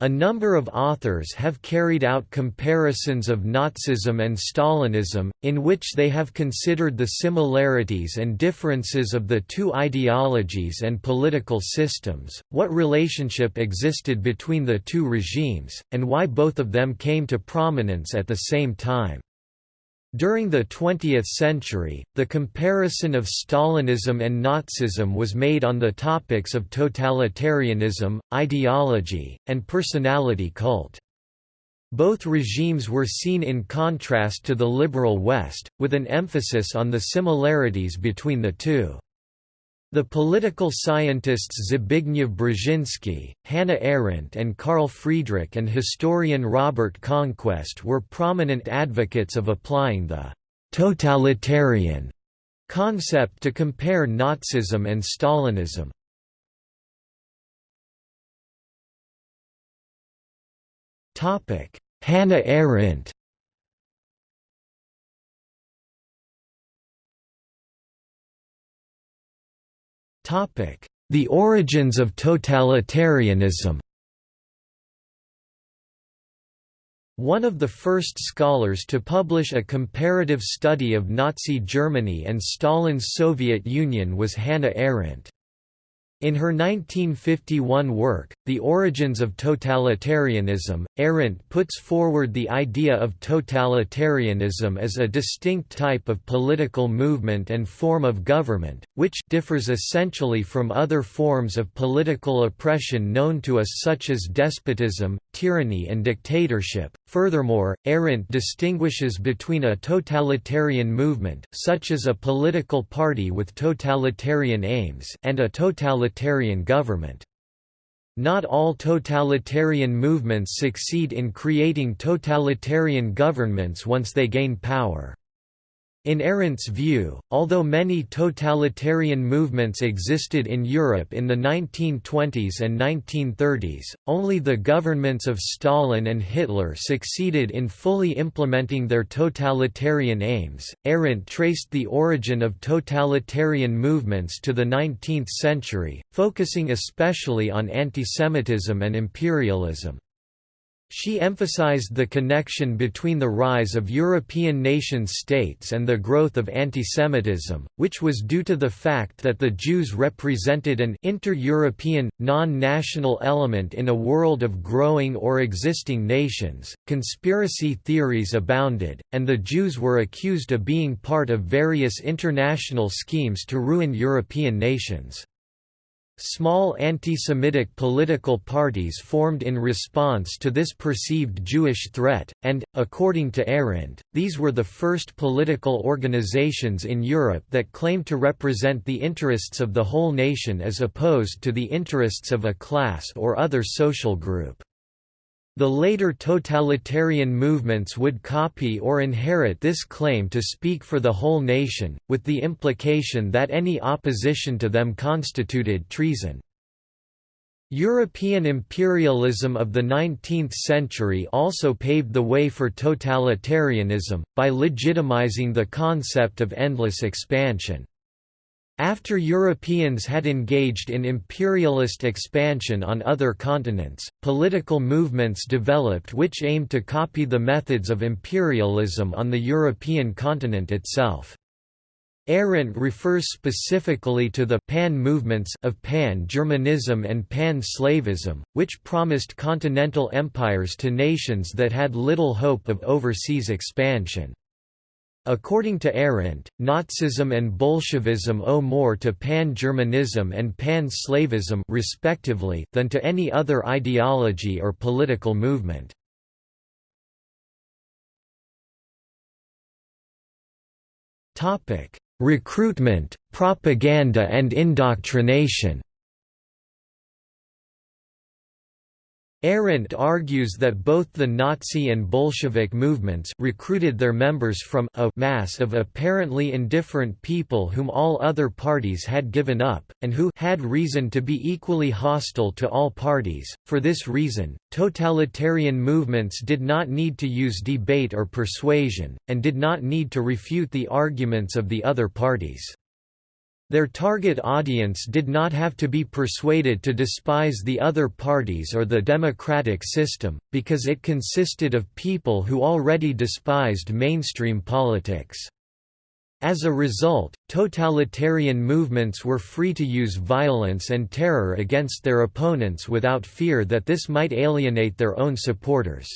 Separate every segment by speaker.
Speaker 1: A number of authors have carried out comparisons of Nazism and Stalinism, in which they have considered the similarities and differences of the two ideologies and political systems, what relationship existed between the two regimes, and why both of them came to prominence at the same time. During the 20th century, the comparison of Stalinism and Nazism was made on the topics of totalitarianism, ideology, and personality cult. Both regimes were seen in contrast to the liberal West, with an emphasis on the similarities between the two. The political scientists Zbigniew Brzezinski, Hannah Arendt and Carl Friedrich and historian Robert Conquest were prominent advocates of applying the «totalitarian» concept to compare Nazism and Stalinism. Hannah Arendt The origins of totalitarianism One of the first scholars to publish a comparative study of Nazi Germany and Stalin's Soviet Union was Hannah Arendt. In her 1951 work, The Origins of Totalitarianism, Arendt puts forward the idea of totalitarianism as a distinct type of political movement and form of government, which differs essentially from other forms of political oppression known to us such as despotism, tyranny and dictatorship. Furthermore, Arendt distinguishes between a totalitarian movement such as a political party with totalitarian aims and a totalitarian government. Not all totalitarian movements succeed in creating totalitarian governments once they gain power. In Arendt's view, although many totalitarian movements existed in Europe in the 1920s and 1930s, only the governments of Stalin and Hitler succeeded in fully implementing their totalitarian aims. Arendt traced the origin of totalitarian movements to the 19th century, focusing especially on antisemitism and imperialism. She emphasized the connection between the rise of European nation-states and the growth of antisemitism, which was due to the fact that the Jews represented an inter-European, non-national element in a world of growing or existing nations. Conspiracy theories abounded, and the Jews were accused of being part of various international schemes to ruin European nations. Small anti-Semitic political parties formed in response to this perceived Jewish threat, and, according to Arendt, these were the first political organizations in Europe that claimed to represent the interests of the whole nation as opposed to the interests of a class or other social group. The later totalitarian movements would copy or inherit this claim to speak for the whole nation, with the implication that any opposition to them constituted treason. European imperialism of the 19th century also paved the way for totalitarianism, by legitimizing the concept of endless expansion. After Europeans had engaged in imperialist expansion on other continents, political movements developed which aimed to copy the methods of imperialism on the European continent itself. Arendt refers specifically to the «pan movements» of pan-Germanism and pan-Slavism, which promised continental empires to nations that had little hope of overseas expansion. According to Arendt, Nazism and Bolshevism owe more to pan-Germanism and pan-Slavism respectively than to any other ideology or political movement. Recruitment, propaganda and indoctrination Arendt argues that both the Nazi and Bolshevik movements recruited their members from a mass of apparently indifferent people whom all other parties had given up, and who had reason to be equally hostile to all parties. For this reason, totalitarian movements did not need to use debate or persuasion, and did not need to refute the arguments of the other parties. Their target audience did not have to be persuaded to despise the other parties or the democratic system, because it consisted of people who already despised mainstream politics. As a result, totalitarian movements were free to use violence and terror against their opponents without fear that this might alienate their own supporters.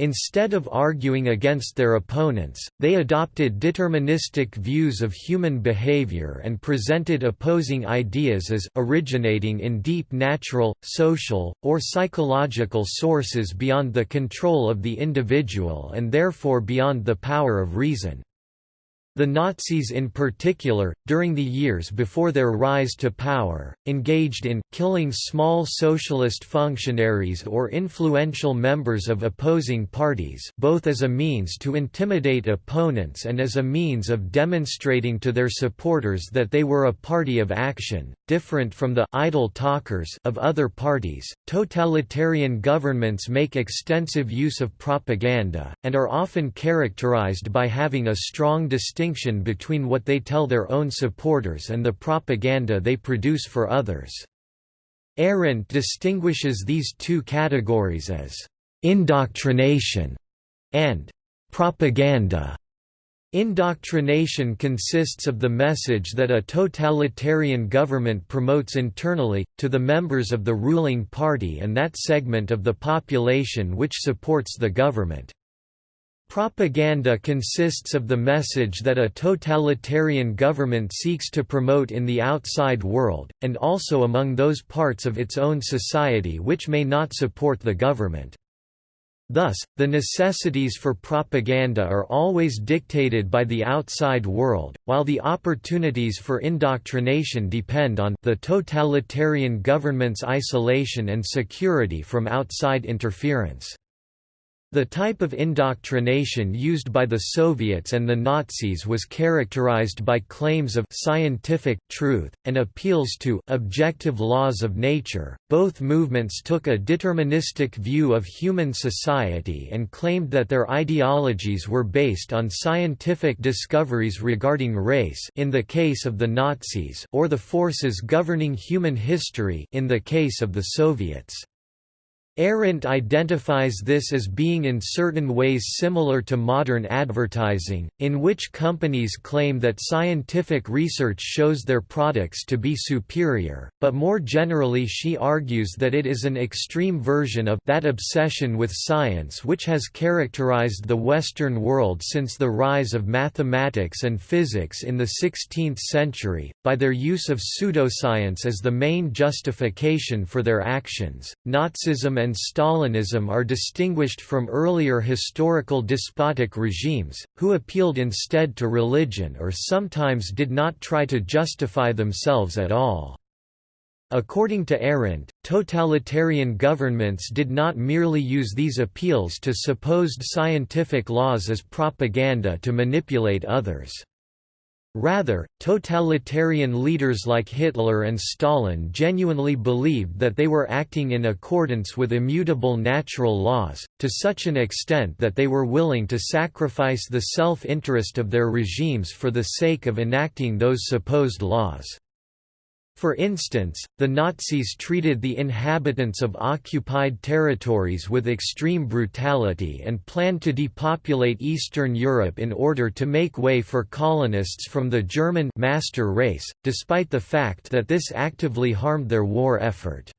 Speaker 1: Instead of arguing against their opponents, they adopted deterministic views of human behavior and presented opposing ideas as originating in deep natural, social, or psychological sources beyond the control of the individual and therefore beyond the power of reason. The Nazis in particular, during the years before their rise to power, engaged in killing small socialist functionaries or influential members of opposing parties both as a means to intimidate opponents and as a means of demonstrating to their supporters that they were a party of action, different from the idle talkers of other parties. Totalitarian governments make extensive use of propaganda, and are often characterized by having a strong distinction distinction between what they tell their own supporters and the propaganda they produce for others. Arendt distinguishes these two categories as indoctrination and propaganda. Indoctrination consists of the message that a totalitarian government promotes internally, to the members of the ruling party and that segment of the population which supports the government. Propaganda consists of the message that a totalitarian government seeks to promote in the outside world, and also among those parts of its own society which may not support the government. Thus, the necessities for propaganda are always dictated by the outside world, while the opportunities for indoctrination depend on the totalitarian government's isolation and security from outside interference. The type of indoctrination used by the Soviets and the Nazis was characterized by claims of scientific truth and appeals to objective laws of nature. Both movements took a deterministic view of human society and claimed that their ideologies were based on scientific discoveries regarding race in the case of the Nazis or the forces governing human history in the case of the Soviets. Arendt identifies this as being in certain ways similar to modern advertising, in which companies claim that scientific research shows their products to be superior, but more generally she argues that it is an extreme version of that obsession with science which has characterized the Western world since the rise of mathematics and physics in the 16th century, by their use of pseudoscience as the main justification for their actions. Nazism and Stalinism are distinguished from earlier historical despotic regimes, who appealed instead to religion or sometimes did not try to justify themselves at all. According to Arendt, totalitarian governments did not merely use these appeals to supposed scientific laws as propaganda to manipulate others. Rather, totalitarian leaders like Hitler and Stalin genuinely believed that they were acting in accordance with immutable natural laws, to such an extent that they were willing to sacrifice the self-interest of their regimes for the sake of enacting those supposed laws. For instance, the Nazis treated the inhabitants of occupied territories with extreme brutality and planned to depopulate Eastern Europe in order to make way for colonists from the German master race, despite the fact that this actively harmed their war effort.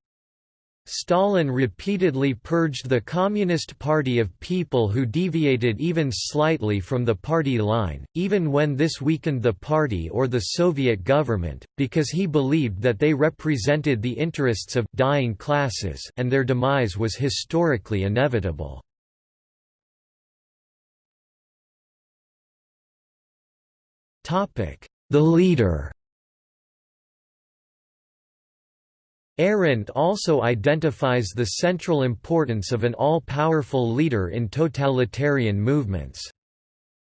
Speaker 1: Stalin repeatedly purged the Communist Party of people who deviated even slightly from the party line, even when this weakened the party or the Soviet government, because he believed that they represented the interests of dying classes and their demise was historically inevitable. The leader Arendt also identifies the central importance of an all-powerful leader in totalitarian movements.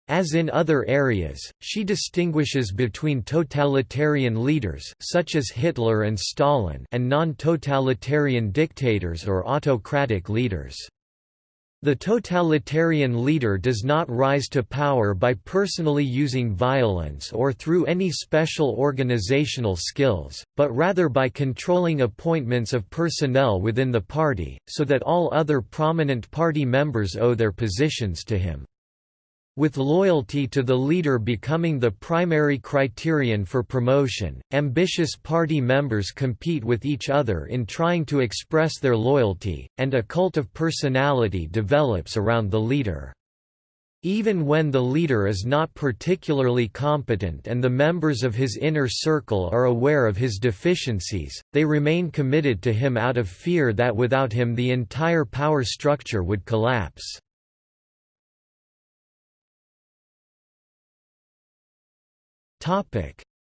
Speaker 1: As in other areas, she distinguishes between totalitarian leaders such as Hitler and Stalin and non-totalitarian dictators or autocratic leaders. The totalitarian leader does not rise to power by personally using violence or through any special organizational skills, but rather by controlling appointments of personnel within the party, so that all other prominent party members owe their positions to him. With loyalty to the leader becoming the primary criterion for promotion, ambitious party members compete with each other in trying to express their loyalty, and a cult of personality develops around the leader. Even when the leader is not particularly competent and the members of his inner circle are aware of his deficiencies, they remain committed to him out of fear that without him the entire power structure would collapse.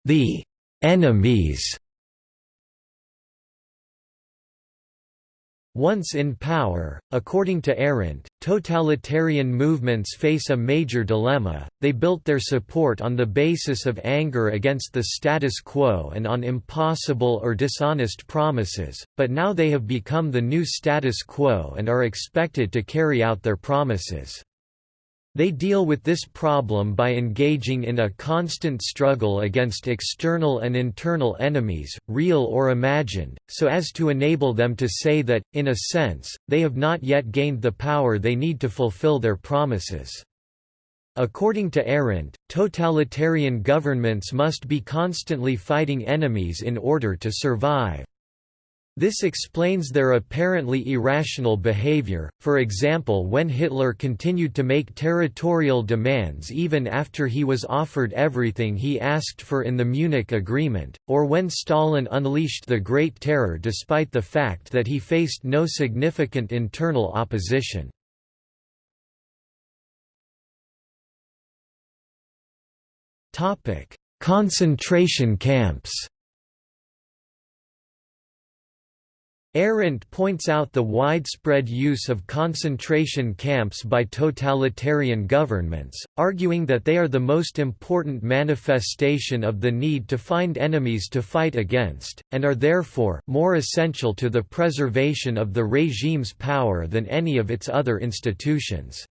Speaker 1: The enemies. Once in power, according to Arendt, totalitarian movements face a major dilemma, they built their support on the basis of anger against the status quo and on impossible or dishonest promises, but now they have become the new status quo and are expected to carry out their promises. They deal with this problem by engaging in a constant struggle against external and internal enemies, real or imagined, so as to enable them to say that, in a sense, they have not yet gained the power they need to fulfill their promises. According to Arendt, totalitarian governments must be constantly fighting enemies in order to survive. This explains their apparently irrational behavior, for example when Hitler continued to make territorial demands even after he was offered everything he asked for in the Munich Agreement, or when Stalin unleashed the Great Terror despite the fact that he faced no significant internal opposition. Concentration camps Arendt points out the widespread use of concentration camps by totalitarian governments, arguing that they are the most important manifestation of the need to find enemies to fight against, and are therefore more essential to the preservation of the regime's power than any of its other institutions.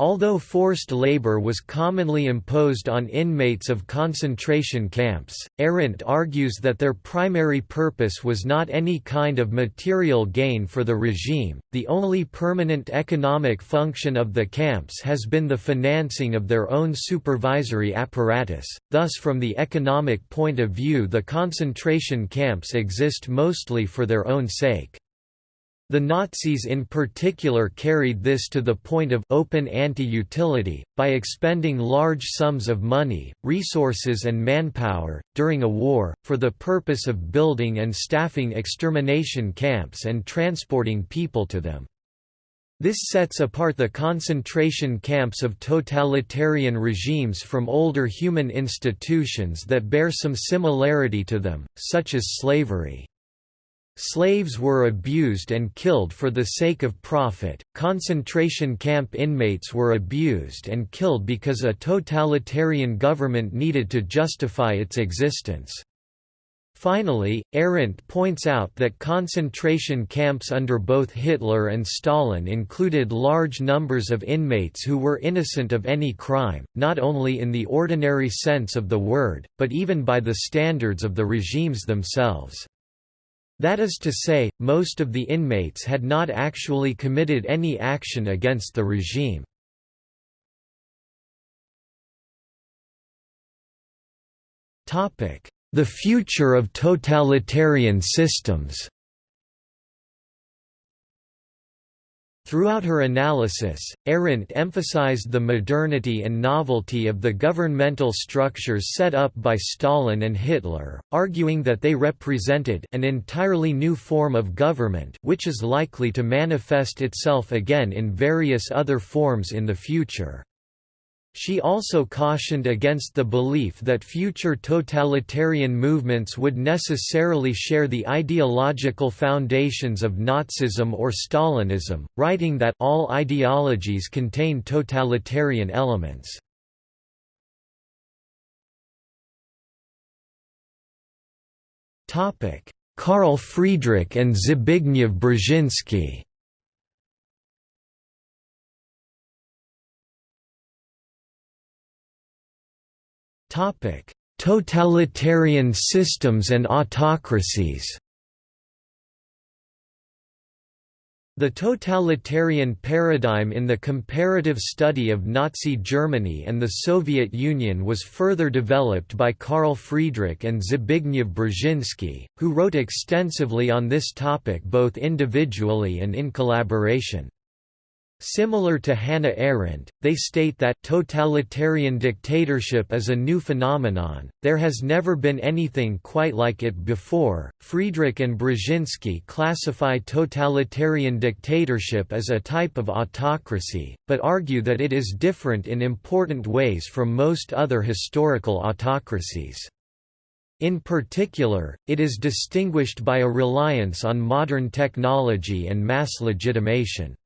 Speaker 1: Although forced labor was commonly imposed on inmates of concentration camps, Arendt argues that their primary purpose was not any kind of material gain for the regime, the only permanent economic function of the camps has been the financing of their own supervisory apparatus, thus from the economic point of view the concentration camps exist mostly for their own sake. The Nazis in particular carried this to the point of open anti-utility, by expending large sums of money, resources and manpower, during a war, for the purpose of building and staffing extermination camps and transporting people to them. This sets apart the concentration camps of totalitarian regimes from older human institutions that bear some similarity to them, such as slavery. Slaves were abused and killed for the sake of profit, concentration camp inmates were abused and killed because a totalitarian government needed to justify its existence. Finally, Arendt points out that concentration camps under both Hitler and Stalin included large numbers of inmates who were innocent of any crime, not only in the ordinary sense of the word, but even by the standards of the regimes themselves. That is to say, most of the inmates had not actually committed any action against the regime. The future of totalitarian systems Throughout her analysis, Arendt emphasized the modernity and novelty of the governmental structures set up by Stalin and Hitler, arguing that they represented an entirely new form of government which is likely to manifest itself again in various other forms in the future. She also cautioned against the belief that future totalitarian movements would necessarily share the ideological foundations of Nazism or Stalinism, writing that all ideologies contain totalitarian elements. Carl Friedrich and Zbigniew Brzezinski Totalitarian systems and autocracies The totalitarian paradigm in the comparative study of Nazi Germany and the Soviet Union was further developed by Carl Friedrich and Zbigniew Brzezinski, who wrote extensively on this topic both individually and in collaboration. Similar to Hannah Arendt, they state that totalitarian dictatorship is a new phenomenon, there has never been anything quite like it before. Friedrich and Brzezinski classify totalitarian dictatorship as a type of autocracy, but argue that it is different in important ways from most other historical autocracies. In particular, it is distinguished by a reliance on modern technology and mass legitimation.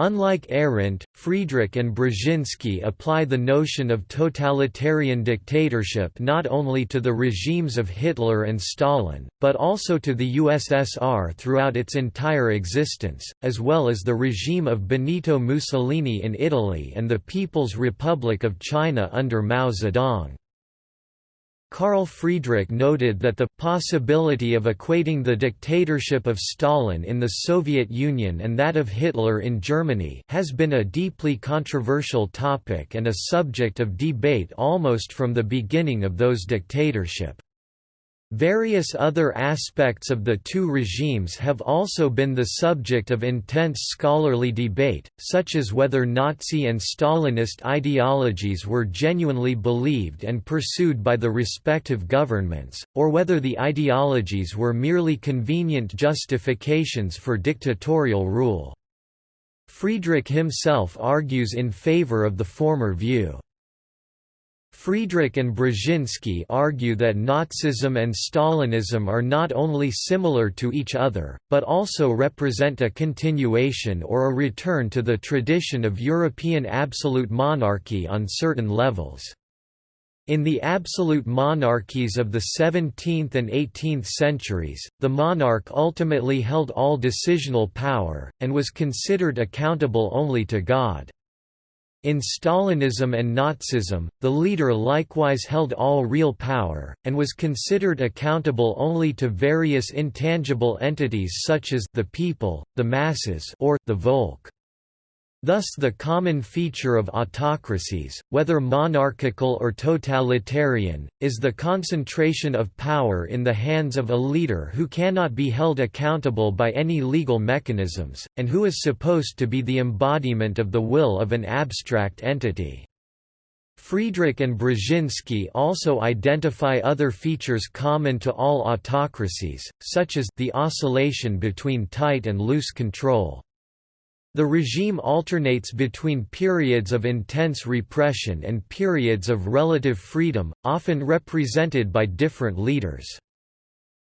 Speaker 1: Unlike Arendt, Friedrich and Brzezinski apply the notion of totalitarian dictatorship not only to the regimes of Hitler and Stalin, but also to the USSR throughout its entire existence, as well as the regime of Benito Mussolini in Italy and the People's Republic of China under Mao Zedong. Carl Friedrich noted that the possibility of equating the dictatorship of Stalin in the Soviet Union and that of Hitler in Germany has been a deeply controversial topic and a subject of debate almost from the beginning of those dictatorship. Various other aspects of the two regimes have also been the subject of intense scholarly debate, such as whether Nazi and Stalinist ideologies were genuinely believed and pursued by the respective governments, or whether the ideologies were merely convenient justifications for dictatorial rule. Friedrich himself argues in favor of the former view. Friedrich and Brzezinski argue that Nazism and Stalinism are not only similar to each other, but also represent a continuation or a return to the tradition of European absolute monarchy on certain levels. In the absolute monarchies of the 17th and 18th centuries, the monarch ultimately held all decisional power, and was considered accountable only to God. In Stalinism and Nazism, the leader likewise held all real power, and was considered accountable only to various intangible entities such as the people, the masses or the Volk. Thus the common feature of autocracies, whether monarchical or totalitarian, is the concentration of power in the hands of a leader who cannot be held accountable by any legal mechanisms, and who is supposed to be the embodiment of the will of an abstract entity. Friedrich and Brzezinski also identify other features common to all autocracies, such as the oscillation between tight and loose control. The regime alternates between periods of intense repression and periods of relative freedom, often represented by different leaders.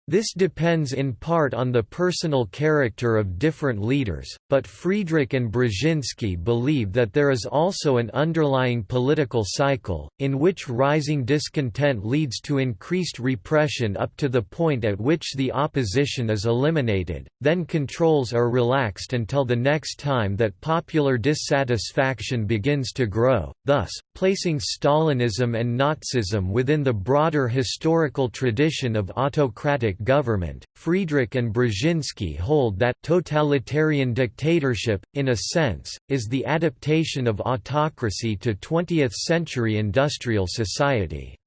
Speaker 1: This depends in part on the personal character of different leaders, but Friedrich and Brzezinski believe that there is also an underlying political cycle, in which rising discontent leads to increased repression up to the point at which the opposition is eliminated, then controls are relaxed until the next time that popular dissatisfaction begins to grow, thus, placing Stalinism and Nazism within the broader historical tradition of autocratic government. Friedrich and Brzezinski hold that totalitarian dictatorship, in a sense, is the adaptation of autocracy to 20th century industrial society.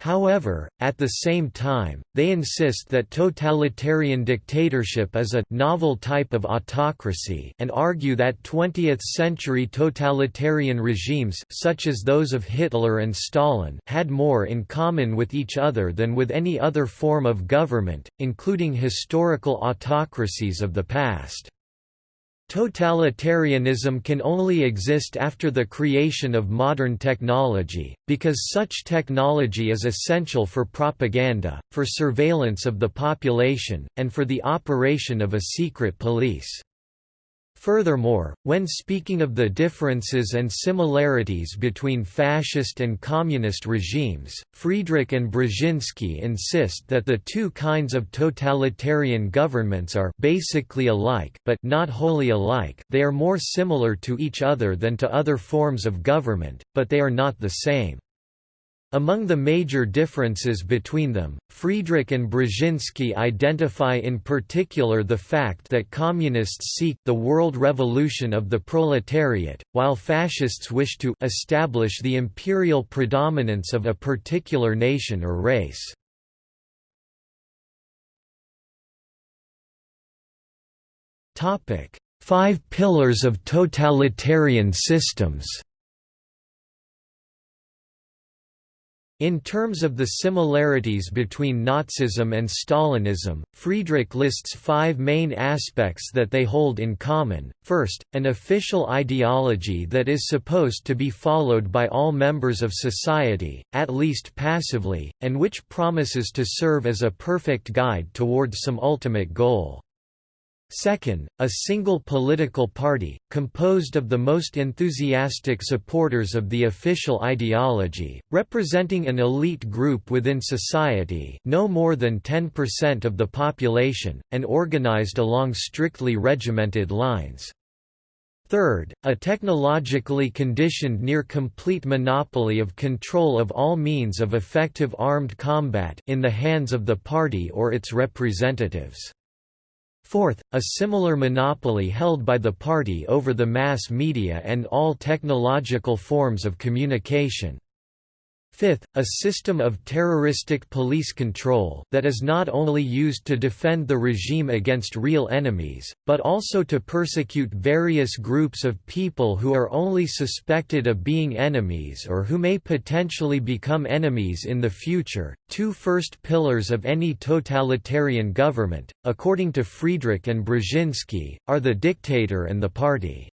Speaker 1: However, at the same time, they insist that totalitarian dictatorship is a novel type of autocracy and argue that 20th-century totalitarian regimes such as those of Hitler and Stalin had more in common with each other than with any other form of government, including historical autocracies of the past. Totalitarianism can only exist after the creation of modern technology, because such technology is essential for propaganda, for surveillance of the population, and for the operation of a secret police. Furthermore, when speaking of the differences and similarities between fascist and communist regimes, Friedrich and Brzezinski insist that the two kinds of totalitarian governments are basically alike but not wholly alike they are more similar to each other than to other forms of government, but they are not the same. Among the major differences between them, Friedrich and Brzezinski identify in particular the fact that communists seek the world revolution of the proletariat, while fascists wish to establish the imperial predominance of a particular nation or race. Five pillars of totalitarian systems In terms of the similarities between Nazism and Stalinism, Friedrich lists five main aspects that they hold in common. First, an official ideology that is supposed to be followed by all members of society, at least passively, and which promises to serve as a perfect guide towards some ultimate goal. Second, a single political party, composed of the most enthusiastic supporters of the official ideology, representing an elite group within society no more than 10% of the population, and organized along strictly regimented lines. Third, a technologically conditioned near-complete monopoly of control of all means of effective armed combat in the hands of the party or its representatives. Fourth, a similar monopoly held by the party over the mass media and all technological forms of communication. Fifth, a system of terroristic police control that is not only used to defend the regime against real enemies, but also to persecute various groups of people who are only suspected of being enemies or who may potentially become enemies in the future. Two first pillars of any totalitarian government, according to Friedrich and Brzezinski, are the dictator and the party.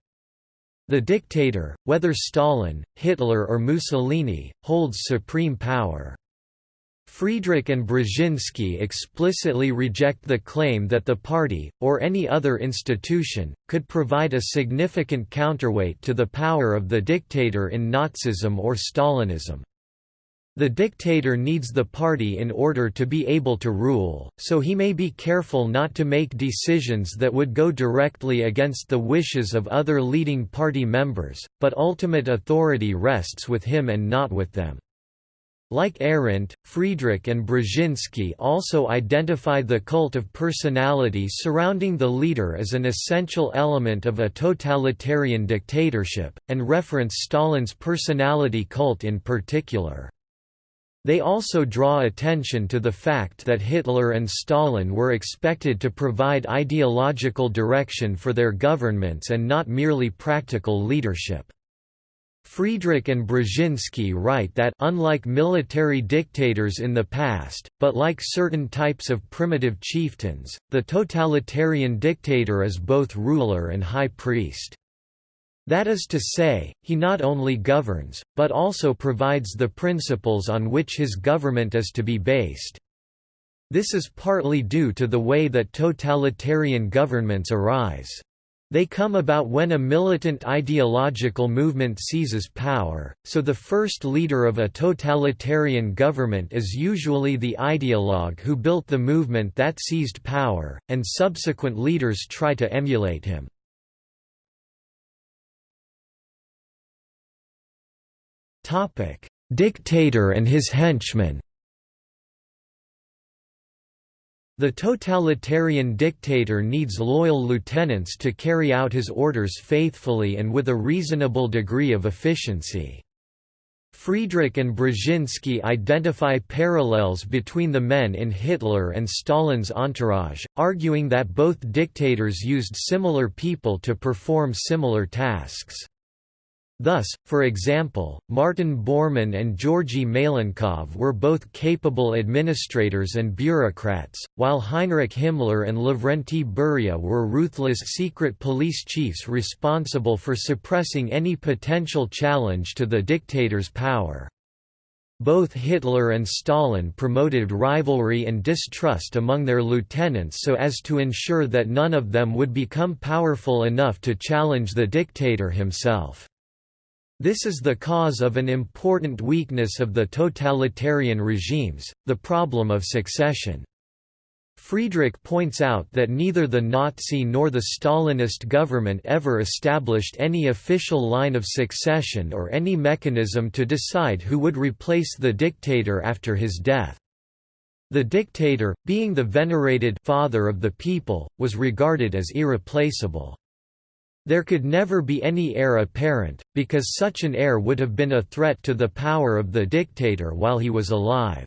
Speaker 1: The dictator, whether Stalin, Hitler or Mussolini, holds supreme power. Friedrich and Brzezinski explicitly reject the claim that the party, or any other institution, could provide a significant counterweight to the power of the dictator in Nazism or Stalinism. The dictator needs the party in order to be able to rule, so he may be careful not to make decisions that would go directly against the wishes of other leading party members, but ultimate authority rests with him and not with them. Like Arendt, Friedrich and Brzezinski also identify the cult of personality surrounding the leader as an essential element of a totalitarian dictatorship, and reference Stalin's personality cult in particular. They also draw attention to the fact that Hitler and Stalin were expected to provide ideological direction for their governments and not merely practical leadership. Friedrich and Brzezinski write that unlike military dictators in the past, but like certain types of primitive chieftains, the totalitarian dictator is both ruler and high priest. That is to say, he not only governs, but also provides the principles on which his government is to be based. This is partly due to the way that totalitarian governments arise. They come about when a militant ideological movement seizes power, so the first leader of a totalitarian government is usually the ideologue who built the movement that seized power, and subsequent leaders try to emulate him. Dictator and his henchmen. The totalitarian dictator needs loyal lieutenants to carry out his orders faithfully and with a reasonable degree of efficiency. Friedrich and Brzezinski identify parallels between the men in Hitler and Stalin's entourage, arguing that both dictators used similar people to perform similar tasks. Thus, for example, Martin Bormann and Georgy Malenkov were both capable administrators and bureaucrats, while Heinrich Himmler and Lavrenti Beria were ruthless secret police chiefs responsible for suppressing any potential challenge to the dictator's power. Both Hitler and Stalin promoted rivalry and distrust among their lieutenants so as to ensure that none of them would become powerful enough to challenge the dictator himself. This is the cause of an important weakness of the totalitarian regimes, the problem of succession. Friedrich points out that neither the Nazi nor the Stalinist government ever established any official line of succession or any mechanism to decide who would replace the dictator after his death. The dictator, being the venerated father of the people, was regarded as irreplaceable. There could never be any heir apparent, because such an heir would have been a threat to the power of the dictator while he was alive.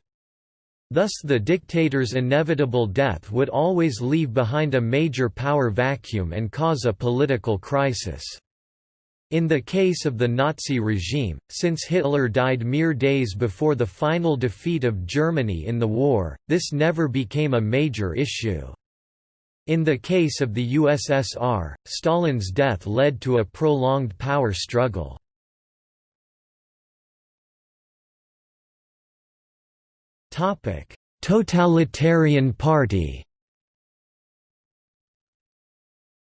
Speaker 1: Thus the dictator's inevitable death would always leave behind a major power vacuum and cause a political crisis. In the case of the Nazi regime, since Hitler died mere days before the final defeat of Germany in the war, this never became a major issue. In the case of the USSR, Stalin's death led to a prolonged power struggle. Totalitarian Party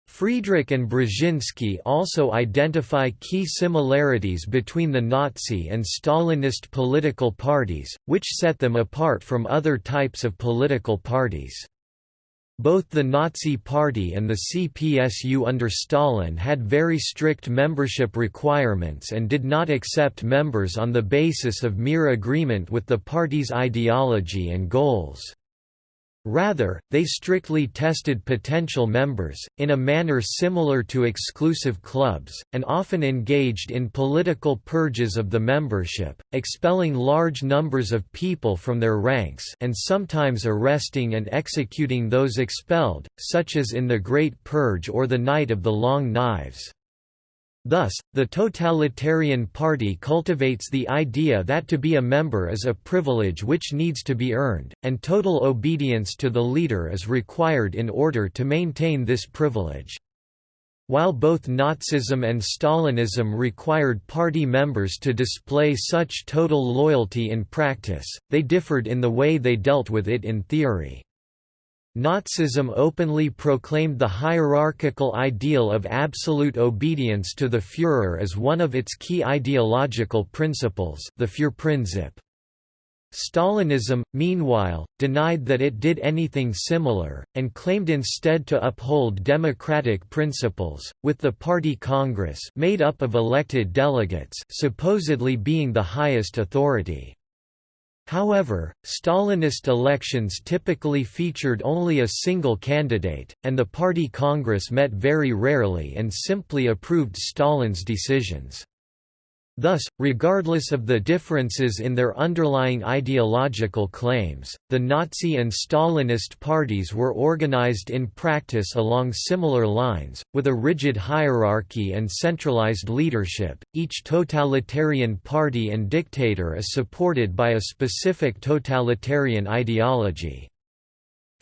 Speaker 1: Friedrich and Brzezinski also identify key similarities between the Nazi and Stalinist political parties, which set them apart from other types of political parties. Both the Nazi Party and the CPSU under Stalin had very strict membership requirements and did not accept members on the basis of mere agreement with the party's ideology and goals. Rather, they strictly tested potential members, in a manner similar to exclusive clubs, and often engaged in political purges of the membership, expelling large numbers of people from their ranks and sometimes arresting and executing those expelled, such as in the Great Purge or the Night of the Long Knives. Thus, the totalitarian party cultivates the idea that to be a member is a privilege which needs to be earned, and total obedience to the leader is required in order to maintain this privilege. While both Nazism and Stalinism required party members to display such total loyalty in practice, they differed in the way they dealt with it in theory. Nazism openly proclaimed the hierarchical ideal of absolute obedience to the Führer as one of its key ideological principles the Führerprinzip. Stalinism, meanwhile, denied that it did anything similar, and claimed instead to uphold democratic principles, with the party congress made up of elected delegates supposedly being the highest authority. However, Stalinist elections typically featured only a single candidate, and the party congress met very rarely and simply approved Stalin's decisions. Thus, regardless of the differences in their underlying ideological claims, the Nazi and Stalinist parties were organized in practice along similar lines, with a rigid hierarchy and centralized leadership. Each totalitarian party and dictator is supported by a specific totalitarian ideology.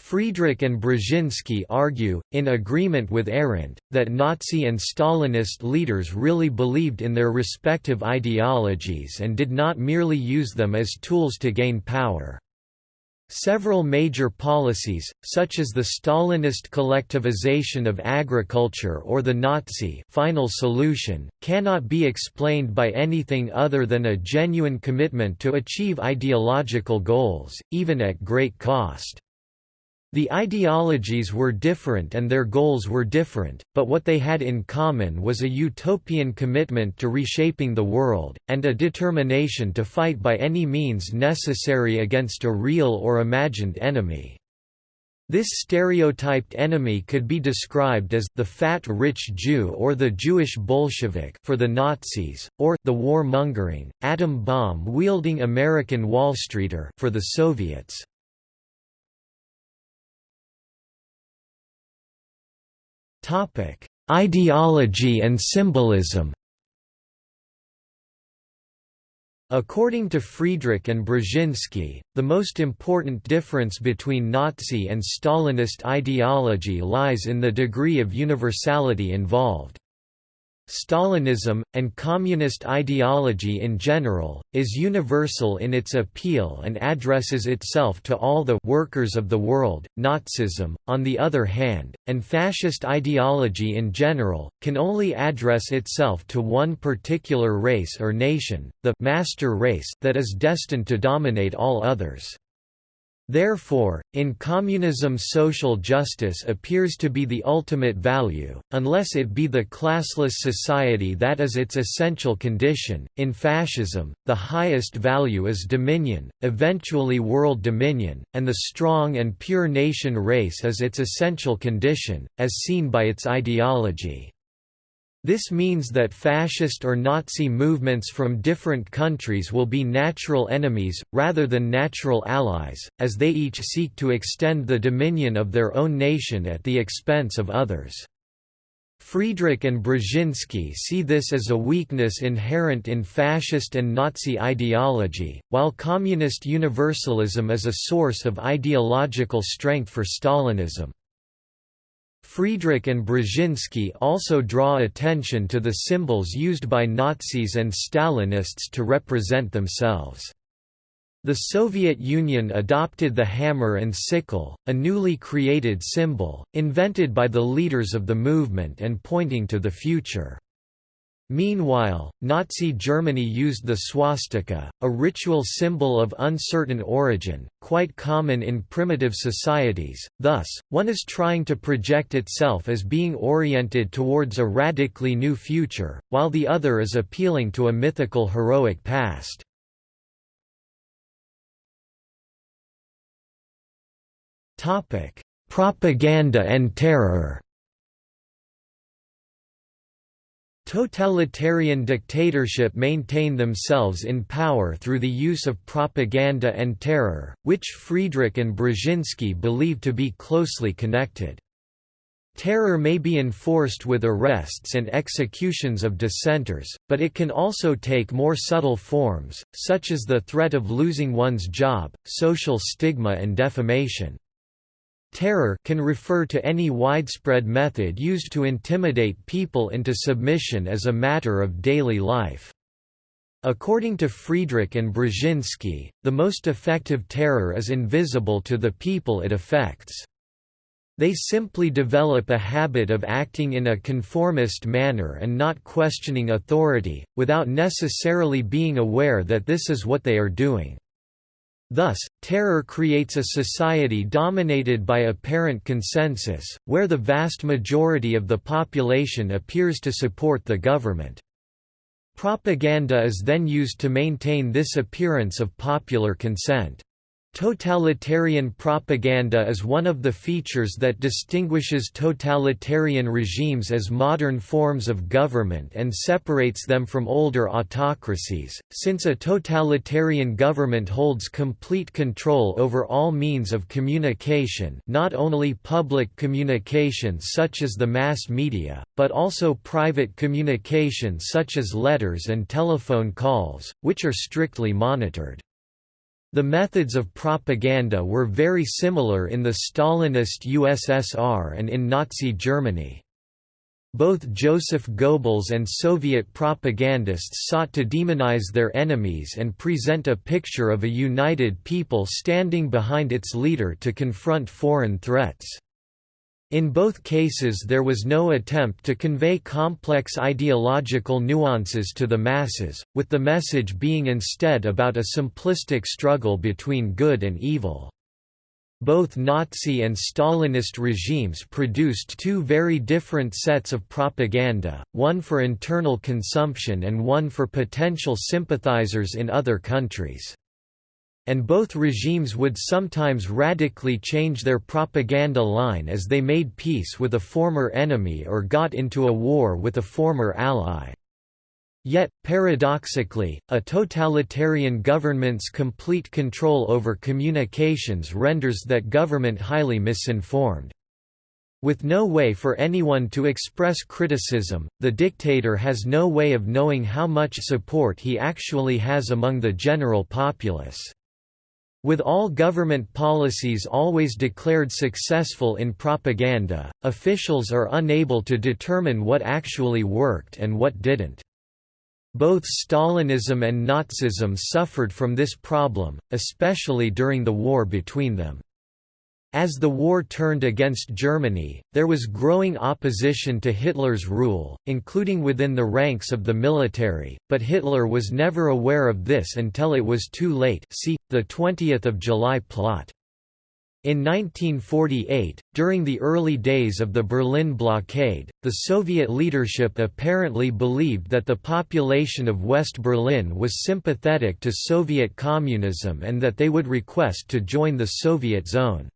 Speaker 1: Friedrich and Brzezinski argue, in agreement with Arendt, that Nazi and Stalinist leaders really believed in their respective ideologies and did not merely use them as tools to gain power. Several major policies, such as the Stalinist collectivization of agriculture or the Nazi final solution, cannot be explained by anything other than a genuine commitment to achieve ideological goals, even at great cost. The ideologies were different and their goals were different, but what they had in common was a utopian commitment to reshaping the world, and a determination to fight by any means necessary against a real or imagined enemy. This stereotyped enemy could be described as the fat rich Jew or the Jewish Bolshevik for the Nazis, or the war-mongering, atom bomb-wielding American Wall Streeter for the Soviets.
Speaker 2: Topic: Ideology and symbolism.
Speaker 1: According to Friedrich and Brzezinski, the most important difference between Nazi and Stalinist ideology lies in the degree of universality involved. Stalinism, and communist ideology in general, is universal in its appeal and addresses itself to all the workers of the world. Nazism, on the other hand, and fascist ideology in general, can only address itself to one particular race or nation, the master race that is destined to dominate all others. Therefore, in communism social justice appears to be the ultimate value, unless it be the classless society that is its essential condition. In fascism, the highest value is dominion, eventually world dominion, and the strong and pure nation race is its essential condition, as seen by its ideology. This means that fascist or Nazi movements from different countries will be natural enemies, rather than natural allies, as they each seek to extend the dominion of their own nation at the expense of others. Friedrich and Brzezinski see this as a weakness inherent in fascist and Nazi ideology, while communist universalism is a source of ideological strength for Stalinism. Friedrich and Brzezinski also draw attention to the symbols used by Nazis and Stalinists to represent themselves. The Soviet Union adopted the hammer and sickle, a newly created symbol, invented by the leaders of the movement and pointing to the future. Meanwhile, Nazi Germany used the swastika, a ritual symbol of uncertain origin, quite common in primitive societies, thus, one is trying to project itself as being oriented towards a radically new future, while the other is appealing to a mythical heroic past. Propaganda and terror Totalitarian dictatorship maintain themselves in power through the use of propaganda and terror, which Friedrich and Brzezinski believe to be closely connected. Terror may be enforced with arrests and executions of dissenters, but it can also take more subtle forms, such as the threat of losing one's job, social stigma and defamation. Terror can refer to any widespread method used to intimidate people into submission as a matter of daily life. According to Friedrich and Brzezinski, the most effective terror is invisible to the people it affects. They simply develop a habit of acting in a conformist manner and not questioning authority, without necessarily being aware that this is what they are doing. Thus, terror creates a society dominated by apparent consensus, where the vast majority of the population appears to support the government. Propaganda is then used to maintain this appearance of popular consent. Totalitarian propaganda is one of the features that distinguishes totalitarian regimes as modern forms of government and separates them from older autocracies, since a totalitarian government holds complete control over all means of communication not only public communication such as the mass media, but also private communication such as letters and telephone calls, which are strictly monitored. The methods of propaganda were very similar in the Stalinist USSR and in Nazi Germany. Both Joseph Goebbels and Soviet propagandists sought to demonize their enemies and present a picture of a united people standing behind its leader to confront foreign threats. In both cases there was no attempt to convey complex ideological nuances to the masses, with the message being instead about a simplistic struggle between good and evil. Both Nazi and Stalinist regimes produced two very different sets of propaganda, one for internal consumption and one for potential sympathizers in other countries and both regimes would sometimes radically change their propaganda line as they made peace with a former enemy or got into a war with a former ally. Yet, paradoxically, a totalitarian government's complete control over communications renders that government highly misinformed. With no way for anyone to express criticism, the dictator has no way of knowing how much support he actually has among the general populace. With all government policies always declared successful in propaganda, officials are unable to determine what actually worked and what didn't. Both Stalinism and Nazism suffered from this problem, especially during the war between them. As the war turned against Germany, there was growing opposition to Hitler's rule, including within the ranks of the military, but Hitler was never aware of this until it was too late see, the 20th of July plot. In 1948, during the early days of the Berlin blockade, the Soviet leadership apparently believed that the population of West Berlin was sympathetic to Soviet communism and that they would request to join the Soviet zone.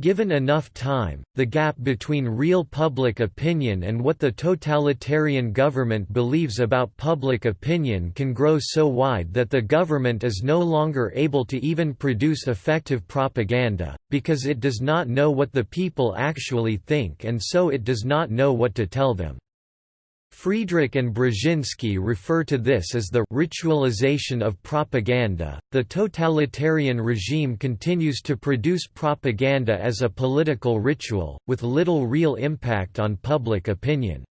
Speaker 1: Given enough time, the gap between real public opinion and what the totalitarian government believes about public opinion can grow so wide that the government is no longer able to even produce effective propaganda, because it does not know what the people actually think and so it does not know what to tell them. Friedrich and Brzezinski refer to this as the ritualization of propaganda. The totalitarian regime continues to produce propaganda as a political ritual, with little real impact on public opinion.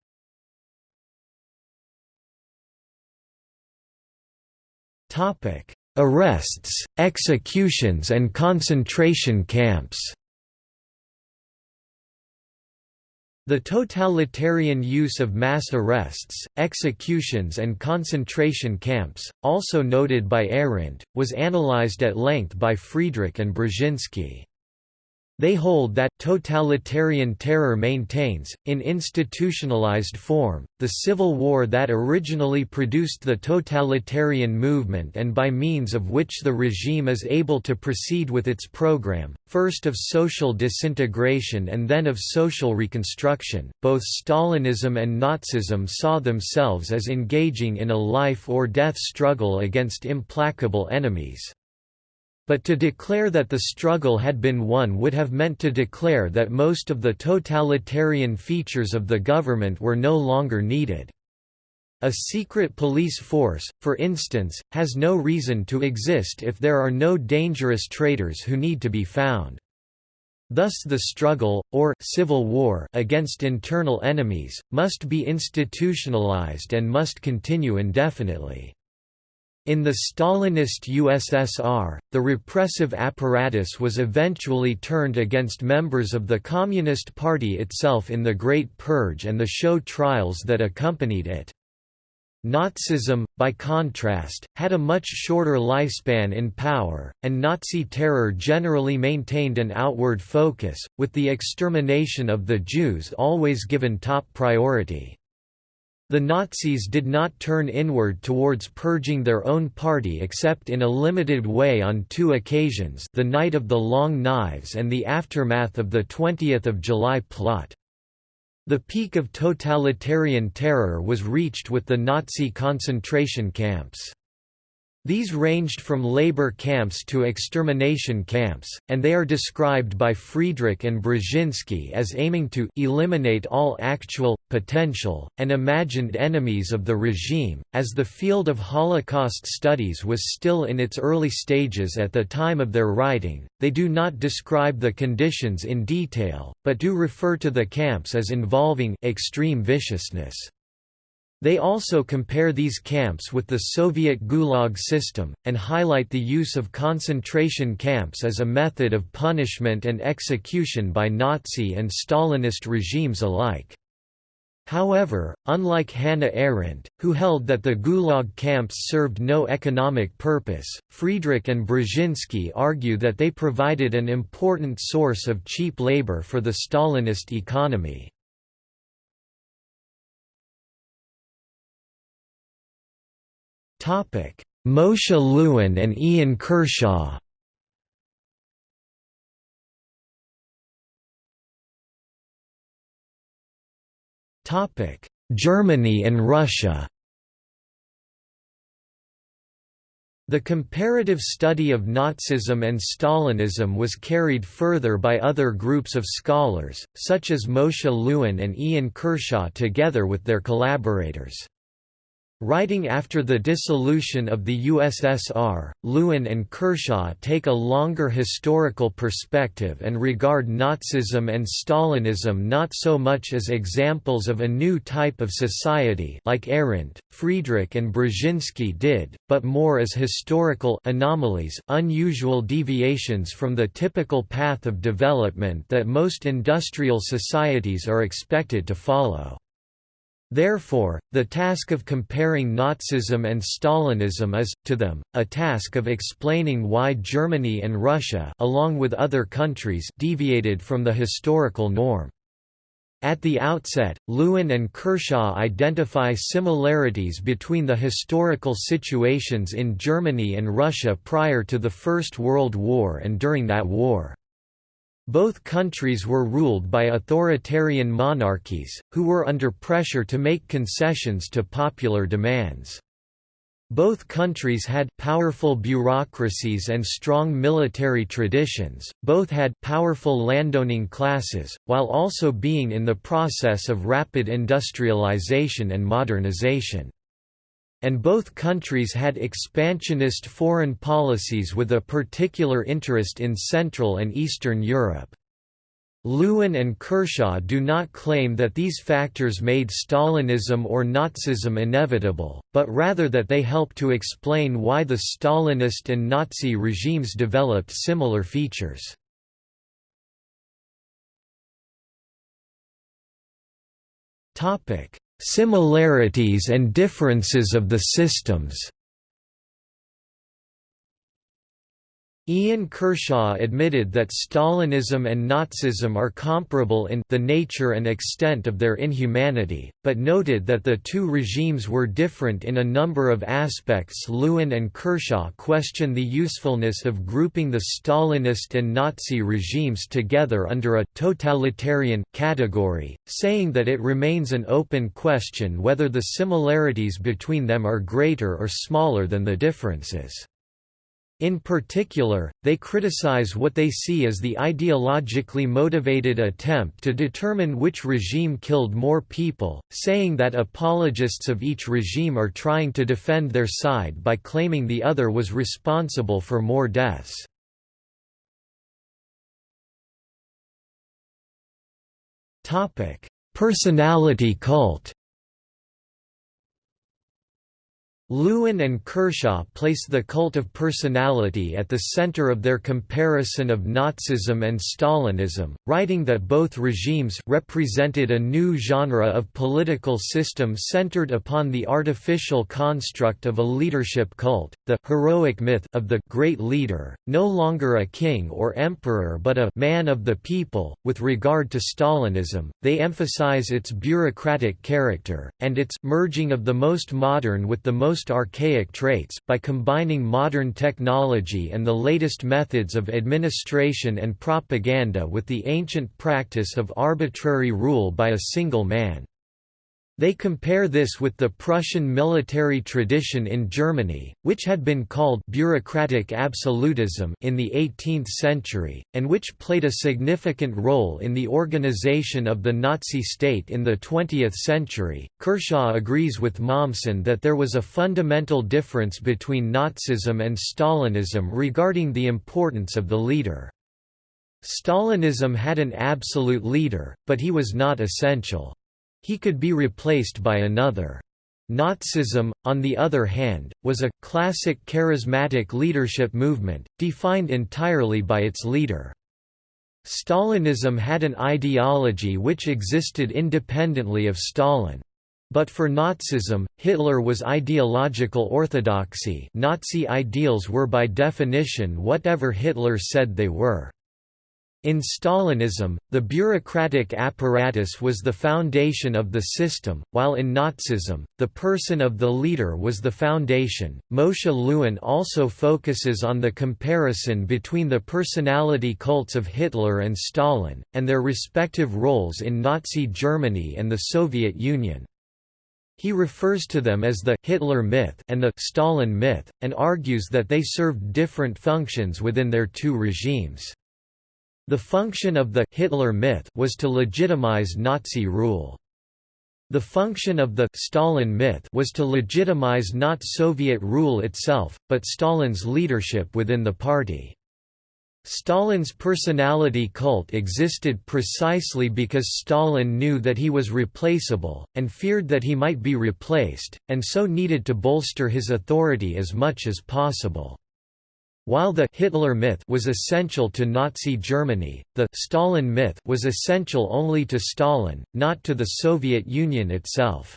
Speaker 1: Topic: Arrests, executions and concentration camps. The totalitarian use of mass arrests, executions and concentration camps, also noted by Arendt, was analyzed at length by Friedrich and Brzezinski. They hold that totalitarian terror maintains, in institutionalized form, the civil war that originally produced the totalitarian movement and by means of which the regime is able to proceed with its program, first of social disintegration and then of social reconstruction. Both Stalinism and Nazism saw themselves as engaging in a life or death struggle against implacable enemies. But to declare that the struggle had been won would have meant to declare that most of the totalitarian features of the government were no longer needed. A secret police force, for instance, has no reason to exist if there are no dangerous traitors who need to be found. Thus the struggle, or civil war against internal enemies, must be institutionalized and must continue indefinitely. In the Stalinist USSR, the repressive apparatus was eventually turned against members of the Communist Party itself in the Great Purge and the show trials that accompanied it. Nazism, by contrast, had a much shorter lifespan in power, and Nazi terror generally maintained an outward focus, with the extermination of the Jews always given top priority. The Nazis did not turn inward towards purging their own party except in a limited way on two occasions the Night of the Long Knives and the aftermath of the 20th of July plot. The peak of totalitarian terror was reached with the Nazi concentration camps. These ranged from labor camps to extermination camps, and they are described by Friedrich and Brzezinski as aiming to eliminate all actual, potential, and imagined enemies of the regime. As the field of Holocaust studies was still in its early stages at the time of their writing, they do not describe the conditions in detail, but do refer to the camps as involving extreme viciousness. They also compare these camps with the Soviet Gulag system, and highlight the use of concentration camps as a method of punishment and execution by Nazi and Stalinist regimes alike. However, unlike Hannah Arendt, who held that the Gulag camps served no economic purpose, Friedrich and Brzezinski argue that they provided an important source of cheap labor for the Stalinist economy. Moshe Lewin and Ian Kershaw. Germany and Russia. The comparative study of Nazism and Stalinism was carried further by other groups of scholars, such as Moshe Lewin and Ian Kershaw together with their collaborators. Writing after the dissolution of the USSR, Lewin and Kershaw take a longer historical perspective and regard Nazism and Stalinism not so much as examples of a new type of society like Arendt, Friedrich and Brzezinski did, but more as historical anomalies unusual deviations from the typical path of development that most industrial societies are expected to follow. Therefore, the task of comparing Nazism and Stalinism is, to them, a task of explaining why Germany and Russia along with other countries deviated from the historical norm. At the outset, Lewin and Kershaw identify similarities between the historical situations in Germany and Russia prior to the First World War and during that war. Both countries were ruled by authoritarian monarchies, who were under pressure to make concessions to popular demands. Both countries had powerful bureaucracies and strong military traditions, both had powerful landowning classes, while also being in the process of rapid industrialization and modernization. And both countries had expansionist foreign policies with a particular interest in Central and Eastern Europe. Lewin and Kershaw do not claim that these factors made Stalinism or Nazism inevitable, but rather that they help to explain why the Stalinist and Nazi regimes developed similar features. Similarities and differences of the systems Ian Kershaw admitted that Stalinism and Nazism are comparable in the nature and extent of their inhumanity, but noted that the two regimes were different in a number of aspects. Lewin and Kershaw question the usefulness of grouping the Stalinist and Nazi regimes together under a totalitarian category, saying that it remains an open question whether the similarities between them are greater or smaller than the differences. In particular, they criticize what they see as the ideologically motivated attempt to determine which regime killed more people, saying that apologists of each regime are trying to defend their side by claiming the other was responsible for more deaths. Personality cult Lewin and Kershaw place the cult of personality at the center of their comparison of Nazism and Stalinism, writing that both regimes represented a new genre of political system centered upon the artificial construct of a leadership cult, the heroic myth of the great leader, no longer a king or emperor but a man of the people. With regard to Stalinism, they emphasize its bureaucratic character, and its merging of the most modern with the most most archaic traits, by combining modern technology and the latest methods of administration and propaganda with the ancient practice of arbitrary rule by a single man. They compare this with the Prussian military tradition in Germany, which had been called bureaucratic absolutism in the 18th century, and which played a significant role in the organization of the Nazi state in the 20th century. Kershaw agrees with Mommsen that there was a fundamental difference between Nazism and Stalinism regarding the importance of the leader. Stalinism had an absolute leader, but he was not essential. He could be replaced by another. Nazism, on the other hand, was a classic charismatic leadership movement, defined entirely by its leader. Stalinism had an ideology which existed independently of Stalin. But for Nazism, Hitler was ideological orthodoxy Nazi ideals were by definition whatever Hitler said they were. In Stalinism, the bureaucratic apparatus was the foundation of the system, while in Nazism, the person of the leader was the foundation. Moshe Lewin also focuses on the comparison between the personality cults of Hitler and Stalin, and their respective roles in Nazi Germany and the Soviet Union. He refers to them as the Hitler myth and the Stalin myth, and argues that they served different functions within their two regimes. The function of the Hitler myth was to legitimize Nazi rule. The function of the Stalin myth was to legitimize not Soviet rule itself, but Stalin's leadership within the party. Stalin's personality cult existed precisely because Stalin knew that he was replaceable, and feared that he might be replaced, and so needed to bolster his authority as much as possible. While the Hitler myth was essential to Nazi Germany, the Stalin myth was essential only to Stalin, not to the Soviet Union itself.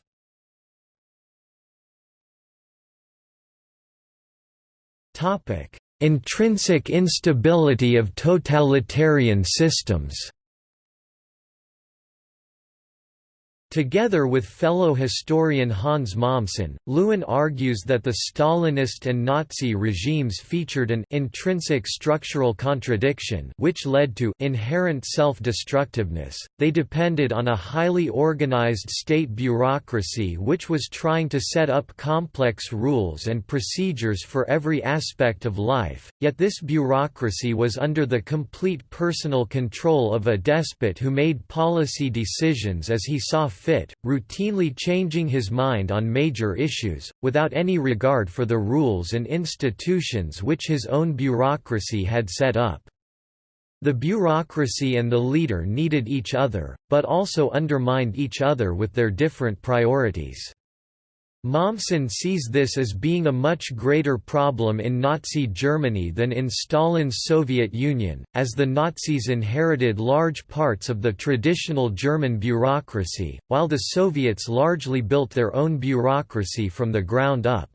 Speaker 1: Topic: Intrinsic instability of totalitarian systems Together with fellow historian Hans Mommsen, Lewin argues that the Stalinist and Nazi regimes featured an intrinsic structural contradiction which led to inherent self-destructiveness. They depended on a highly organized state bureaucracy which was trying to set up complex rules and procedures for every aspect of life, yet this bureaucracy was under the complete personal control of a despot who made policy decisions as he saw fit, routinely changing his mind on major issues, without any regard for the rules and institutions which his own bureaucracy had set up. The bureaucracy and the leader needed each other, but also undermined each other with their different priorities. Mommsen sees this as being a much greater problem in Nazi Germany than in Stalin's Soviet Union, as the Nazis inherited large parts of the traditional German bureaucracy, while the Soviets largely built their own bureaucracy from the ground up.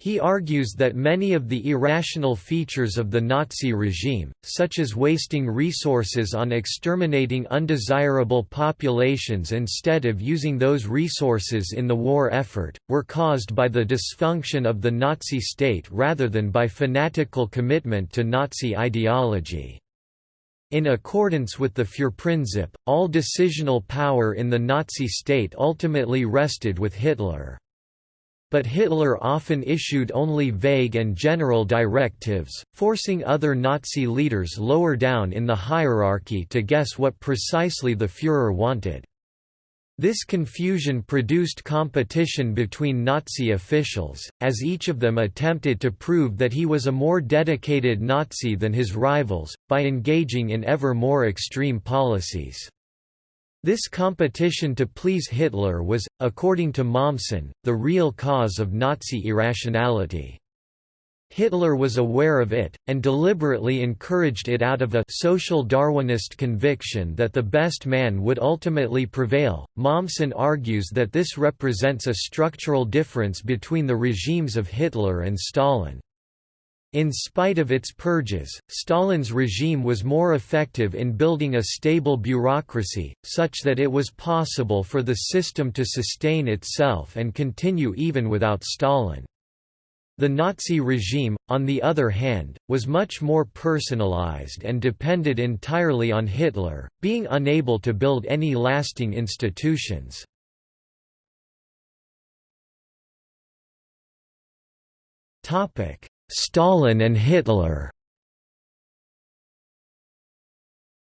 Speaker 1: He argues that many of the irrational features of the Nazi regime, such as wasting resources on exterminating undesirable populations instead of using those resources in the war effort, were caused by the dysfunction of the Nazi state rather than by fanatical commitment to Nazi ideology. In accordance with the Führerprinzip, all decisional power in the Nazi state ultimately rested with Hitler. But Hitler often issued only vague and general directives, forcing other Nazi leaders lower down in the hierarchy to guess what precisely the Führer wanted. This confusion produced competition between Nazi officials, as each of them attempted to prove that he was a more dedicated Nazi than his rivals, by engaging in ever more extreme policies. This competition to please Hitler was, according to Mommsen, the real cause of Nazi irrationality. Hitler was aware of it, and deliberately encouraged it out of a social Darwinist conviction that the best man would ultimately prevail. Mommsen argues that this represents a structural difference between the regimes of Hitler and Stalin. In spite of its purges, Stalin's regime was more effective in building a stable bureaucracy, such that it was possible for the system to sustain itself and continue even without Stalin. The Nazi regime, on the other hand, was much more personalized and depended entirely on Hitler, being unable to build any lasting institutions. Stalin and Hitler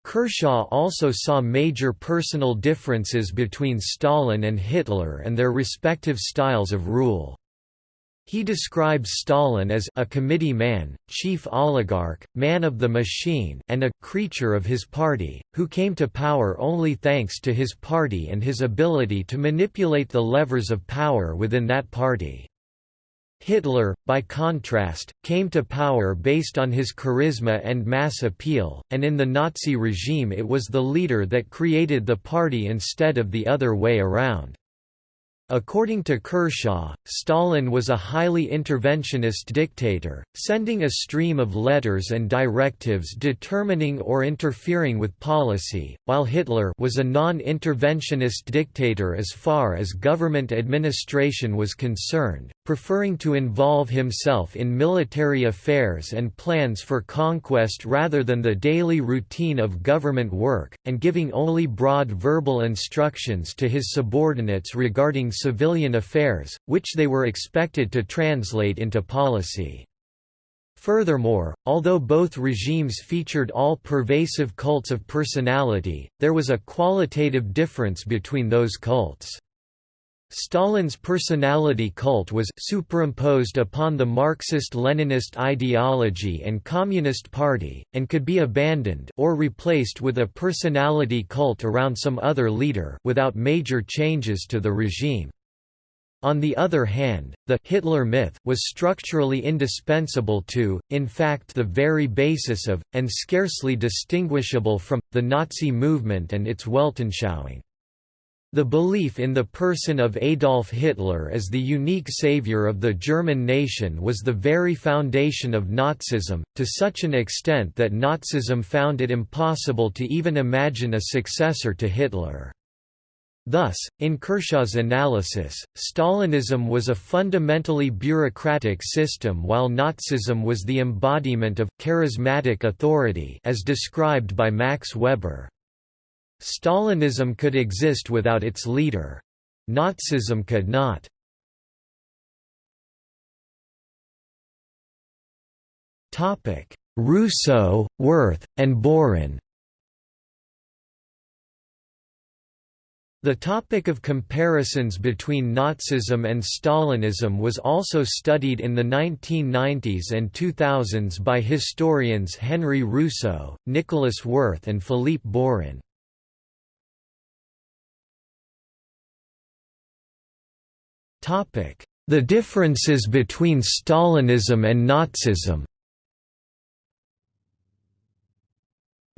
Speaker 1: Kershaw also saw major personal differences between Stalin and Hitler and their respective styles of rule. He describes Stalin as a committee man, chief oligarch, man of the machine and a «creature of his party», who came to power only thanks to his party and his ability to manipulate the levers of power within that party. Hitler, by contrast, came to power based on his charisma and mass appeal, and in the Nazi regime it was the leader that created the party instead of the other way around. According to Kershaw, Stalin was a highly interventionist dictator, sending a stream of letters and directives determining or interfering with policy, while Hitler was a non-interventionist dictator as far as government administration was concerned, preferring to involve himself in military affairs and plans for conquest rather than the daily routine of government work, and giving only broad verbal instructions to his subordinates regarding civilian affairs, which they were expected to translate into policy. Furthermore, although both regimes featured all-pervasive cults of personality, there was a qualitative difference between those cults. Stalin's personality cult was superimposed upon the Marxist-Leninist ideology and Communist Party, and could be abandoned or replaced with a personality cult around some other leader without major changes to the regime. On the other hand, the Hitler myth was structurally indispensable to, in fact the very basis of, and scarcely distinguishable from, the Nazi movement and its Weltanschauung. The belief in the person of Adolf Hitler as the unique savior of the German nation was the very foundation of Nazism, to such an extent that Nazism found it impossible to even imagine a successor to Hitler. Thus, in Kershaw's analysis, Stalinism was a fundamentally bureaucratic system while Nazism was the embodiment of charismatic authority as described by Max Weber. Stalinism could exist without its leader. Nazism could not. Rousso, Werth, and Burrin The topic of comparisons between Nazism and Stalinism was also studied in the 1990s and 2000s by historians Henry Rousso, Nicolas Werth and Philippe Burrin. The differences between Stalinism and Nazism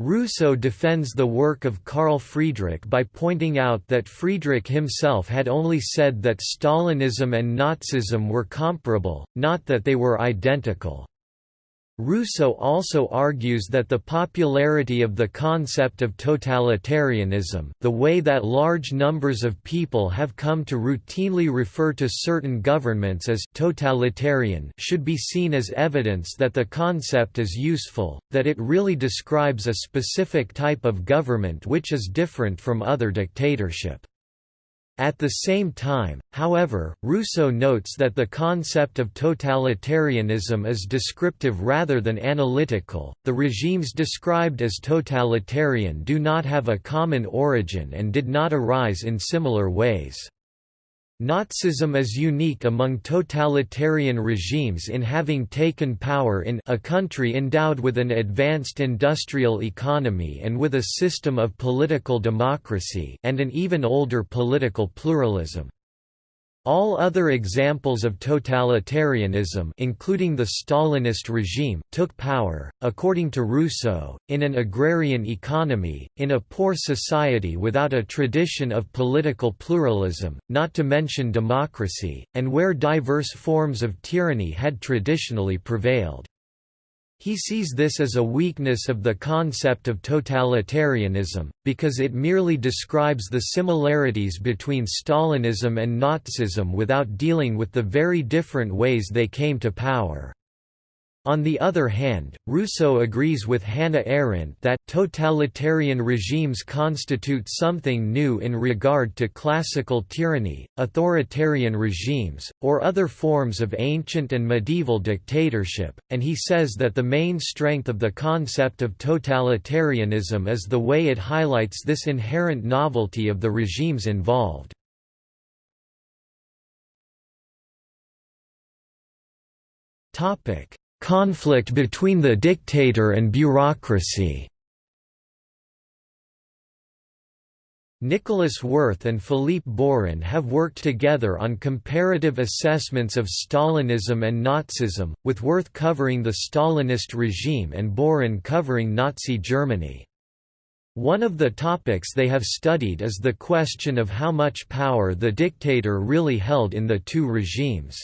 Speaker 1: Rousso defends the work of Carl Friedrich by pointing out that Friedrich himself had only said that Stalinism and Nazism were comparable, not that they were identical. Rousso also argues that the popularity of the concept of totalitarianism the way that large numbers of people have come to routinely refer to certain governments as totalitarian should be seen as evidence that the concept is useful, that it really describes a specific type of government which is different from other dictatorship. At the same time, however, Rousso notes that the concept of totalitarianism is descriptive rather than analytical. The regimes described as totalitarian do not have a common origin and did not arise in similar ways. Nazism is unique among totalitarian regimes in having taken power in a country endowed with an advanced industrial economy and with a system of political democracy and an even older political pluralism. All other examples of totalitarianism including the Stalinist regime took power, according to Rousso, in an agrarian economy, in a poor society without a tradition of political pluralism, not to mention democracy, and where diverse forms of tyranny had traditionally prevailed. He sees this as a weakness of the concept of totalitarianism, because it merely describes the similarities between Stalinism and Nazism without dealing with the very different ways they came to power. On the other hand, Rousso agrees with Hannah Arendt that totalitarian regimes constitute something new in regard to classical tyranny, authoritarian regimes, or other forms of ancient and medieval dictatorship, and he says that the main strength of the concept of totalitarianism is the way it highlights this inherent novelty of the regimes involved. Topic Conflict between the dictator and bureaucracy Nicolas Werth and Philippe Burrin have worked together on comparative assessments of Stalinism and Nazism, with Werth covering the Stalinist regime and Burrin covering Nazi Germany. One of the topics they have studied is the question of how much power the dictator really held in the two regimes.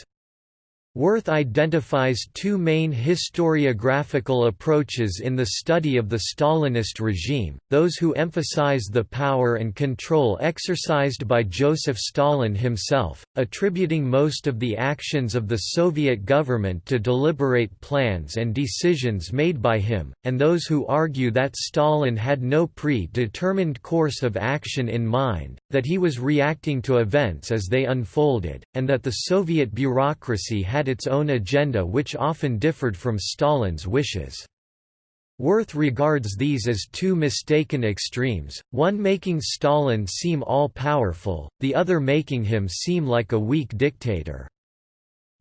Speaker 1: Werth identifies two main historiographical approaches in the study of the Stalinist regime, those who emphasize the power and control exercised by Joseph Stalin himself, attributing most of the actions of the Soviet government to deliberate plans and decisions made by him, and those who argue that Stalin had no pre-determined course of action in mind, that he was reacting to events as they unfolded, and that the Soviet bureaucracy had had its own agenda which often differed from Stalin's wishes. Werth regards these as two mistaken extremes, one making Stalin seem all-powerful, the other making him seem like a weak dictator.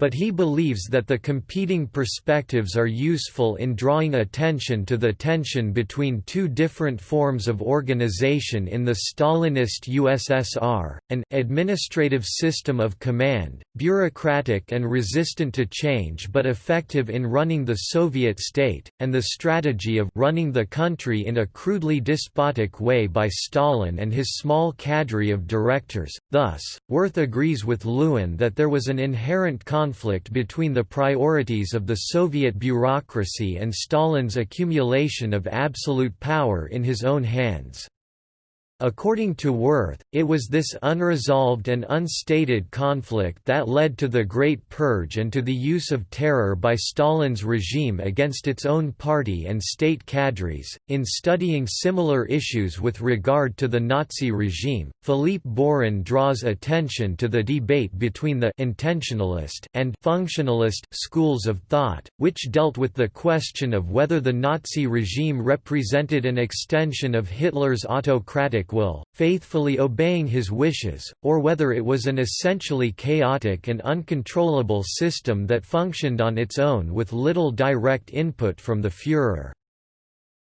Speaker 1: But he believes that the competing perspectives are useful in drawing attention to the tension between two different forms of organization in the Stalinist USSR, an administrative system of command, bureaucratic and resistant to change but effective in running the Soviet state, and the strategy of running the country in a crudely despotic way by Stalin and his small cadre of directors. Thus, Werth agrees with Lewin that there was an inherent conflict conflict between the priorities of the Soviet bureaucracy and Stalin's accumulation of absolute power in his own hands. According to Werth, it was this unresolved and unstated conflict that led to the Great Purge and to the use of terror by Stalin's regime against its own party and state cadres. In studying similar issues with regard to the Nazi regime, Philippe Burrin draws attention to the debate between the intentionalist and functionalist schools of thought, which dealt with the question of whether the Nazi regime represented an extension of Hitler's autocratic will, faithfully obeying his wishes, or whether it was an essentially chaotic and uncontrollable system that functioned on its own with little direct input from the Führer.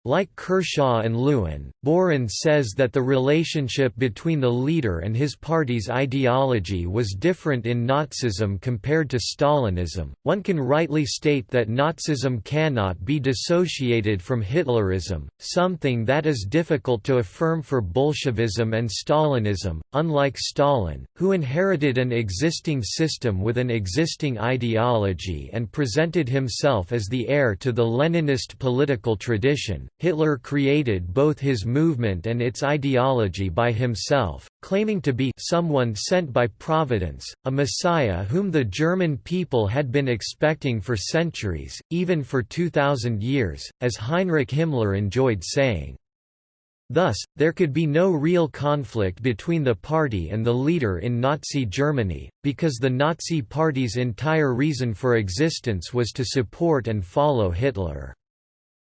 Speaker 1: Like Kershaw and Lewin, Burrin says that the relationship between the leader and his party's ideology was different in Nazism compared to Stalinism. One can rightly state that Nazism cannot be dissociated from Hitlerism, something that is difficult to affirm for Bolshevism and Stalinism. Unlike Stalin, who inherited an existing system with an existing ideology and presented himself as the heir to the Leninist political tradition, Hitler created both his movement and its ideology by himself, claiming to be someone sent by Providence, a messiah whom the German people had been expecting for centuries, even for 2,000 years, as Heinrich Himmler enjoyed saying. Thus, there could be no real conflict between the party and the leader in Nazi Germany, because the Nazi Party's entire reason for existence was to support and follow Hitler.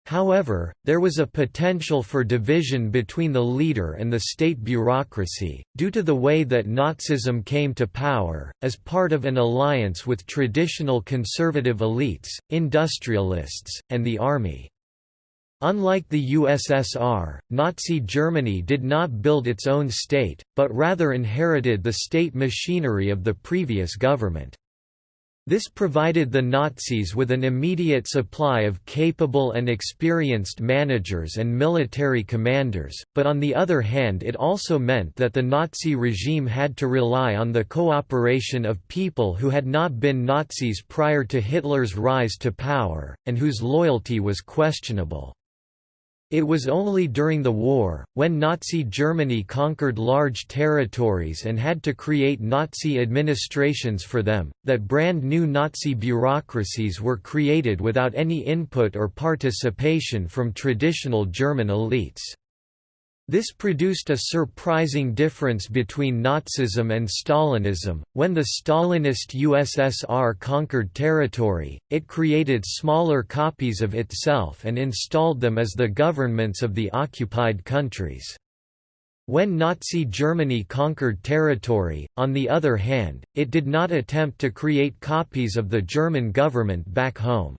Speaker 1: However, there was a potential for division between the leader and the state bureaucracy, due to the way that Nazism came to power, as part of an alliance with traditional conservative elites, industrialists, and the army. Unlike the USSR, Nazi Germany did not build its own state, but rather inherited the state machinery of the previous government. This provided the Nazis with an immediate supply of capable and experienced managers and military commanders, but on the other hand it also meant that the Nazi regime had to rely on the cooperation of people who had not been Nazis prior to Hitler's rise to power, and whose loyalty was questionable. It was only during the war, when Nazi Germany conquered large territories and had to create Nazi administrations for them, that brand new Nazi bureaucracies were created without any input or participation from traditional German elites. This produced a surprising difference between Nazism and Stalinism. When the Stalinist USSR conquered territory, it created smaller copies of itself and installed them as the governments of the occupied countries. When Nazi Germany conquered territory, on the other hand, it did not attempt to create copies of the German government back home.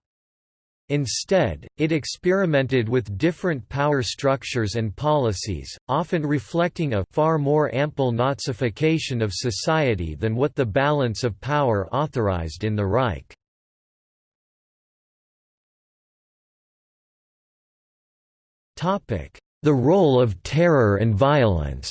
Speaker 1: Instead, it experimented with different power structures and policies, often reflecting a far more ample Nazification of society than what the balance of power authorized in the Reich. The role of terror and violence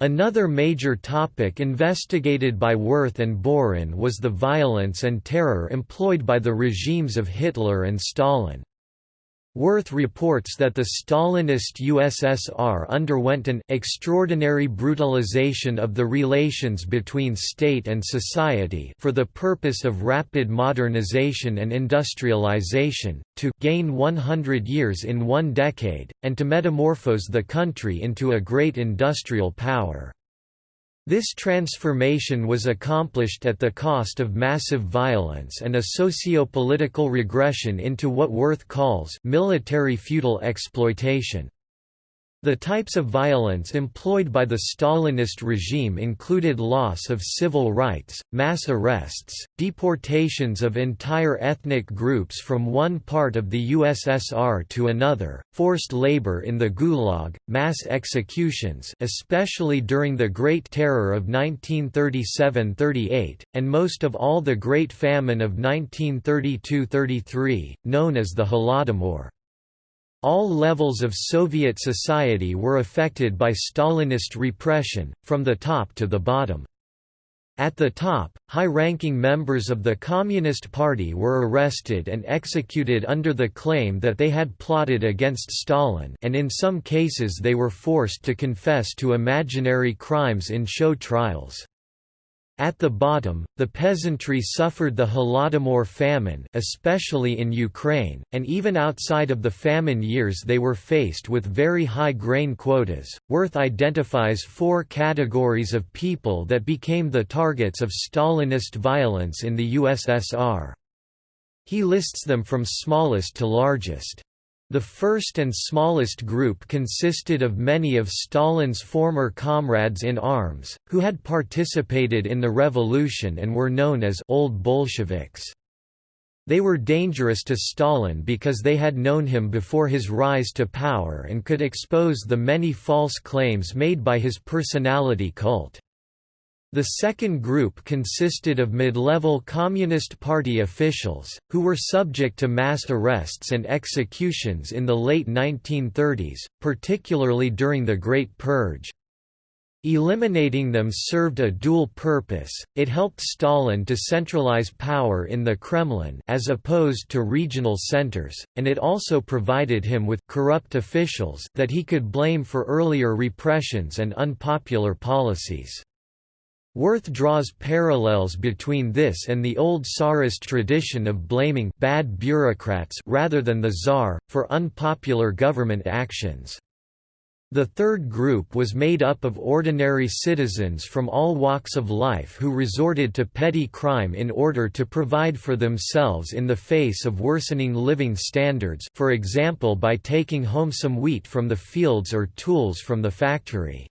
Speaker 1: Another major topic investigated by Werth and Burrin was the violence and terror employed by the regimes of Hitler and Stalin. Werth reports that the Stalinist USSR underwent an extraordinary brutalization of the relations between state and society for the purpose of rapid modernization and industrialization, to gain 100 years in one decade, and to metamorphose the country into a great industrial power. This transformation was accomplished at the cost of massive violence and a socio-political regression into what Werth calls military feudal exploitation. The types of violence employed by the Stalinist regime included loss of civil rights, mass arrests, deportations of entire ethnic groups from one part of the USSR to another, forced labor in the Gulag, mass executions especially during the Great Terror of 1937–38, and most of all the Great Famine of 1932–33, known as the Holodomor. All levels of Soviet society were affected by Stalinist repression, from the top to the bottom. At the top, high-ranking members of the Communist Party were arrested and executed under the claim that they had plotted against Stalin and in some cases they were forced to confess to imaginary crimes in show trials. At the bottom, the peasantry suffered the Holodomor famine especially in Ukraine, and even outside of the famine years they were faced with very high grain quotas. Werth identifies four categories of people that became the targets of Stalinist violence in the USSR. He lists them from smallest to largest. The first and smallest group consisted of many of Stalin's former comrades in arms, who had participated in the revolution and were known as Old Bolsheviks. They were dangerous to Stalin because they had known him before his rise to power and could expose the many false claims made by his personality cult. The second group consisted of mid-level Communist Party officials, who were subject to mass arrests and executions in the late 1930s, particularly during the Great Purge. Eliminating them served a dual purpose, it helped Stalin to centralize power in the Kremlin as opposed to regional centers, and it also provided him with corrupt officials that he could blame for earlier repressions and unpopular policies. Werth draws parallels between this and the old Tsarist tradition of blaming bad bureaucrats rather than the Tsar, for unpopular government actions. The third group was made up of ordinary citizens from all walks of life who resorted to petty crime in order to provide for themselves in the face of worsening living standards for example by taking home some wheat from the fields or tools from the factory.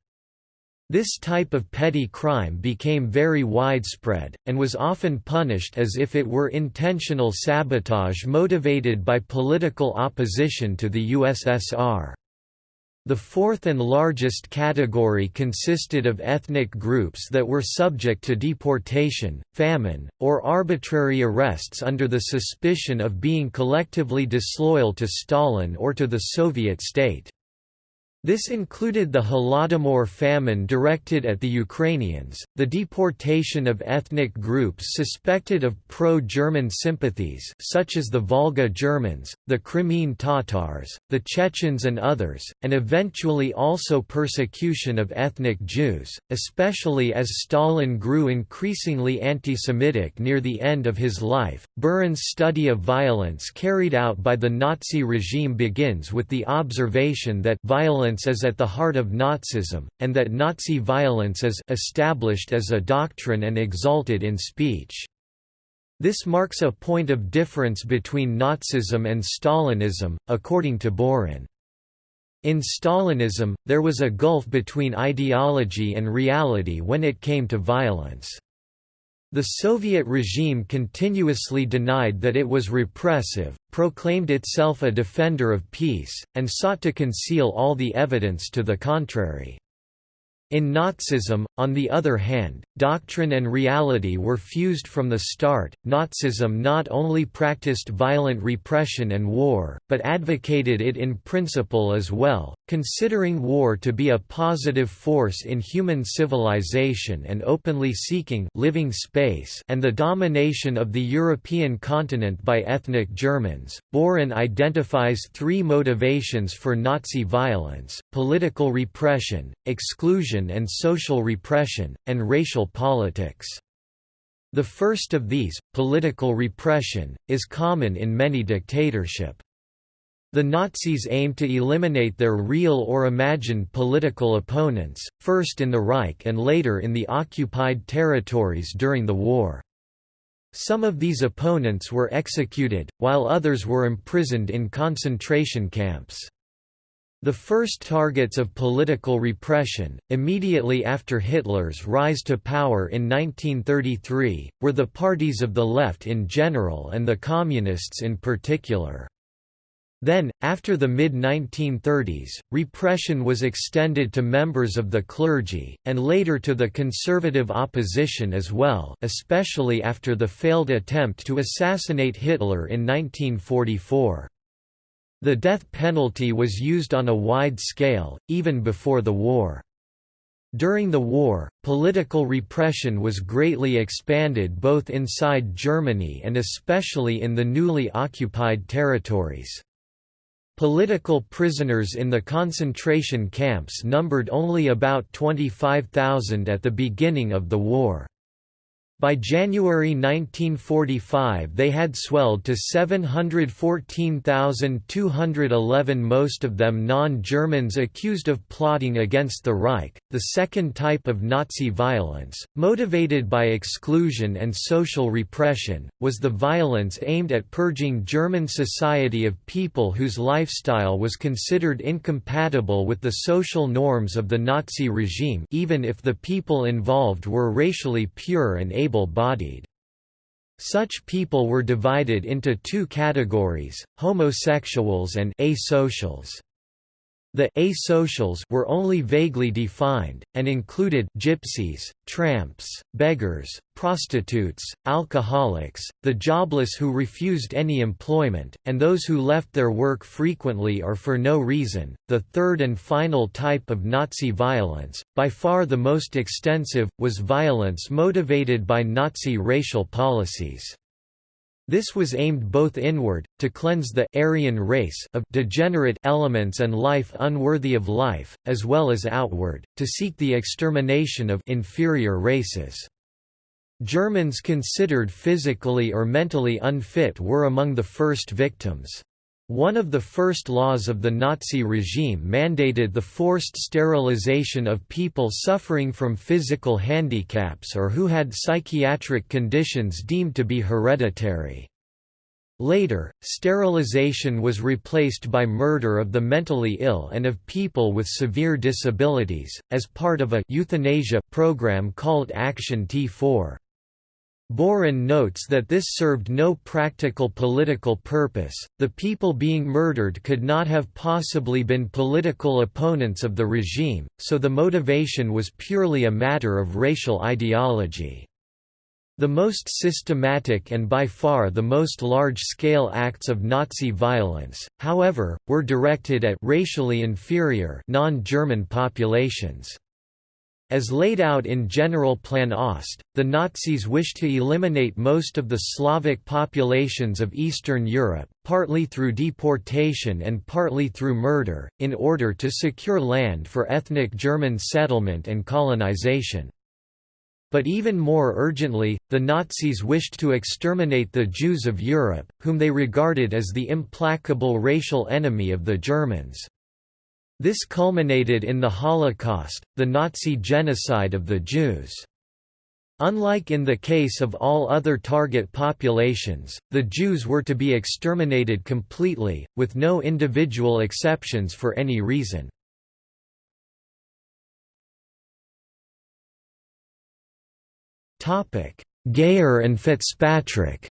Speaker 1: This type of petty crime became very widespread, and was often punished as if it were intentional sabotage motivated by political opposition to the USSR. The fourth and largest category consisted of ethnic groups that were subject to deportation, famine, or arbitrary arrests under the suspicion of being collectively disloyal to Stalin or to the Soviet state. This included the Holodomor famine directed at the Ukrainians, the deportation of ethnic groups suspected of pro-German sympathies such as the Volga Germans, the Crimean Tatars, the Chechens and others, and eventually also persecution of ethnic Jews, especially as Stalin grew increasingly anti-Semitic near the end of his life. Burrin's study of violence carried out by the Nazi regime begins with the observation that violence violence is at the heart of Nazism, and that Nazi violence is established as a doctrine and exalted in speech. This marks a point of difference between Nazism and Stalinism, according to Burrin. In Stalinism, there was a gulf between ideology and reality when it came to violence. The Soviet regime continuously denied that it was repressive, proclaimed itself a defender of peace, and sought to conceal all the evidence to the contrary. In Nazism, on the other hand, doctrine and reality were fused from the start. Nazism not only practiced violent repression and war, but advocated it in principle as well, considering war to be a positive force in human civilization and openly seeking living space and the domination of the European continent by ethnic Germans. Burrin identifies three motivations for Nazi violence: political repression, exclusion and social repression, and racial politics. The first of these, political repression, is common in many dictatorship. The Nazis aimed to eliminate their real or imagined political opponents, first in the Reich and later in the occupied territories during the war. Some of these opponents were executed, while others were imprisoned in concentration camps. The first targets of political repression, immediately after Hitler's rise to power in 1933, were the parties of the left in general and the Communists in particular. Then, after the mid-1930s, repression was extended to members of the clergy, and later to the conservative opposition as well especially after the failed attempt to assassinate Hitler in 1944. The death penalty was used on a wide scale, even before the war. During the war, political repression was greatly expanded both inside Germany and especially in the newly occupied territories. Political prisoners in the concentration camps numbered only about 25,000 at the beginning of the war. By January 1945 they had swelled to 714,211 most of them non-Germans accused of plotting against the Reich. The second type of Nazi violence, motivated by exclusion and social repression, was the violence aimed at purging German society of people whose lifestyle was considered incompatible with the social norms of the Nazi regime even if the people involved were racially pure and able able-bodied. Such people were divided into two categories, homosexuals and asocials. The asocials were only vaguely defined, and included gypsies, tramps, beggars, prostitutes, alcoholics, the jobless who refused any employment, and those who left their work frequently or for no reason. The third and final type of Nazi violence, by far the most extensive, was violence motivated by Nazi racial policies. This was aimed both inward, to cleanse the Aryan race of degenerate elements and life unworthy of life, as well as outward, to seek the extermination of inferior races. Germans considered physically or mentally unfit were among the first victims. One of the first laws of the Nazi regime mandated the forced sterilization of people suffering from physical handicaps or who had psychiatric conditions deemed to be hereditary. Later, sterilization was replaced by murder of the mentally ill and of people with severe disabilities, as part of a euthanasia program called Action T4. Burrin notes that this served no practical political purpose, the people being murdered could not have possibly been political opponents of the regime, so the motivation was purely a matter of racial ideology. The most systematic and by far the most large-scale acts of Nazi violence, however, were directed at racially inferior non-German populations. As laid out in General Plan Ost, the Nazis wished to eliminate most of the Slavic populations of Eastern Europe, partly through deportation and partly through murder, in order to secure land for ethnic German settlement and colonization. But even more urgently, the Nazis wished to exterminate the Jews of Europe, whom they regarded as the implacable racial enemy of the Germans. This culminated in the Holocaust, the Nazi genocide of the Jews. Unlike in the case of all other target populations, the Jews were to be exterminated completely, with no individual exceptions for any reason. Geyer and Fitzpatrick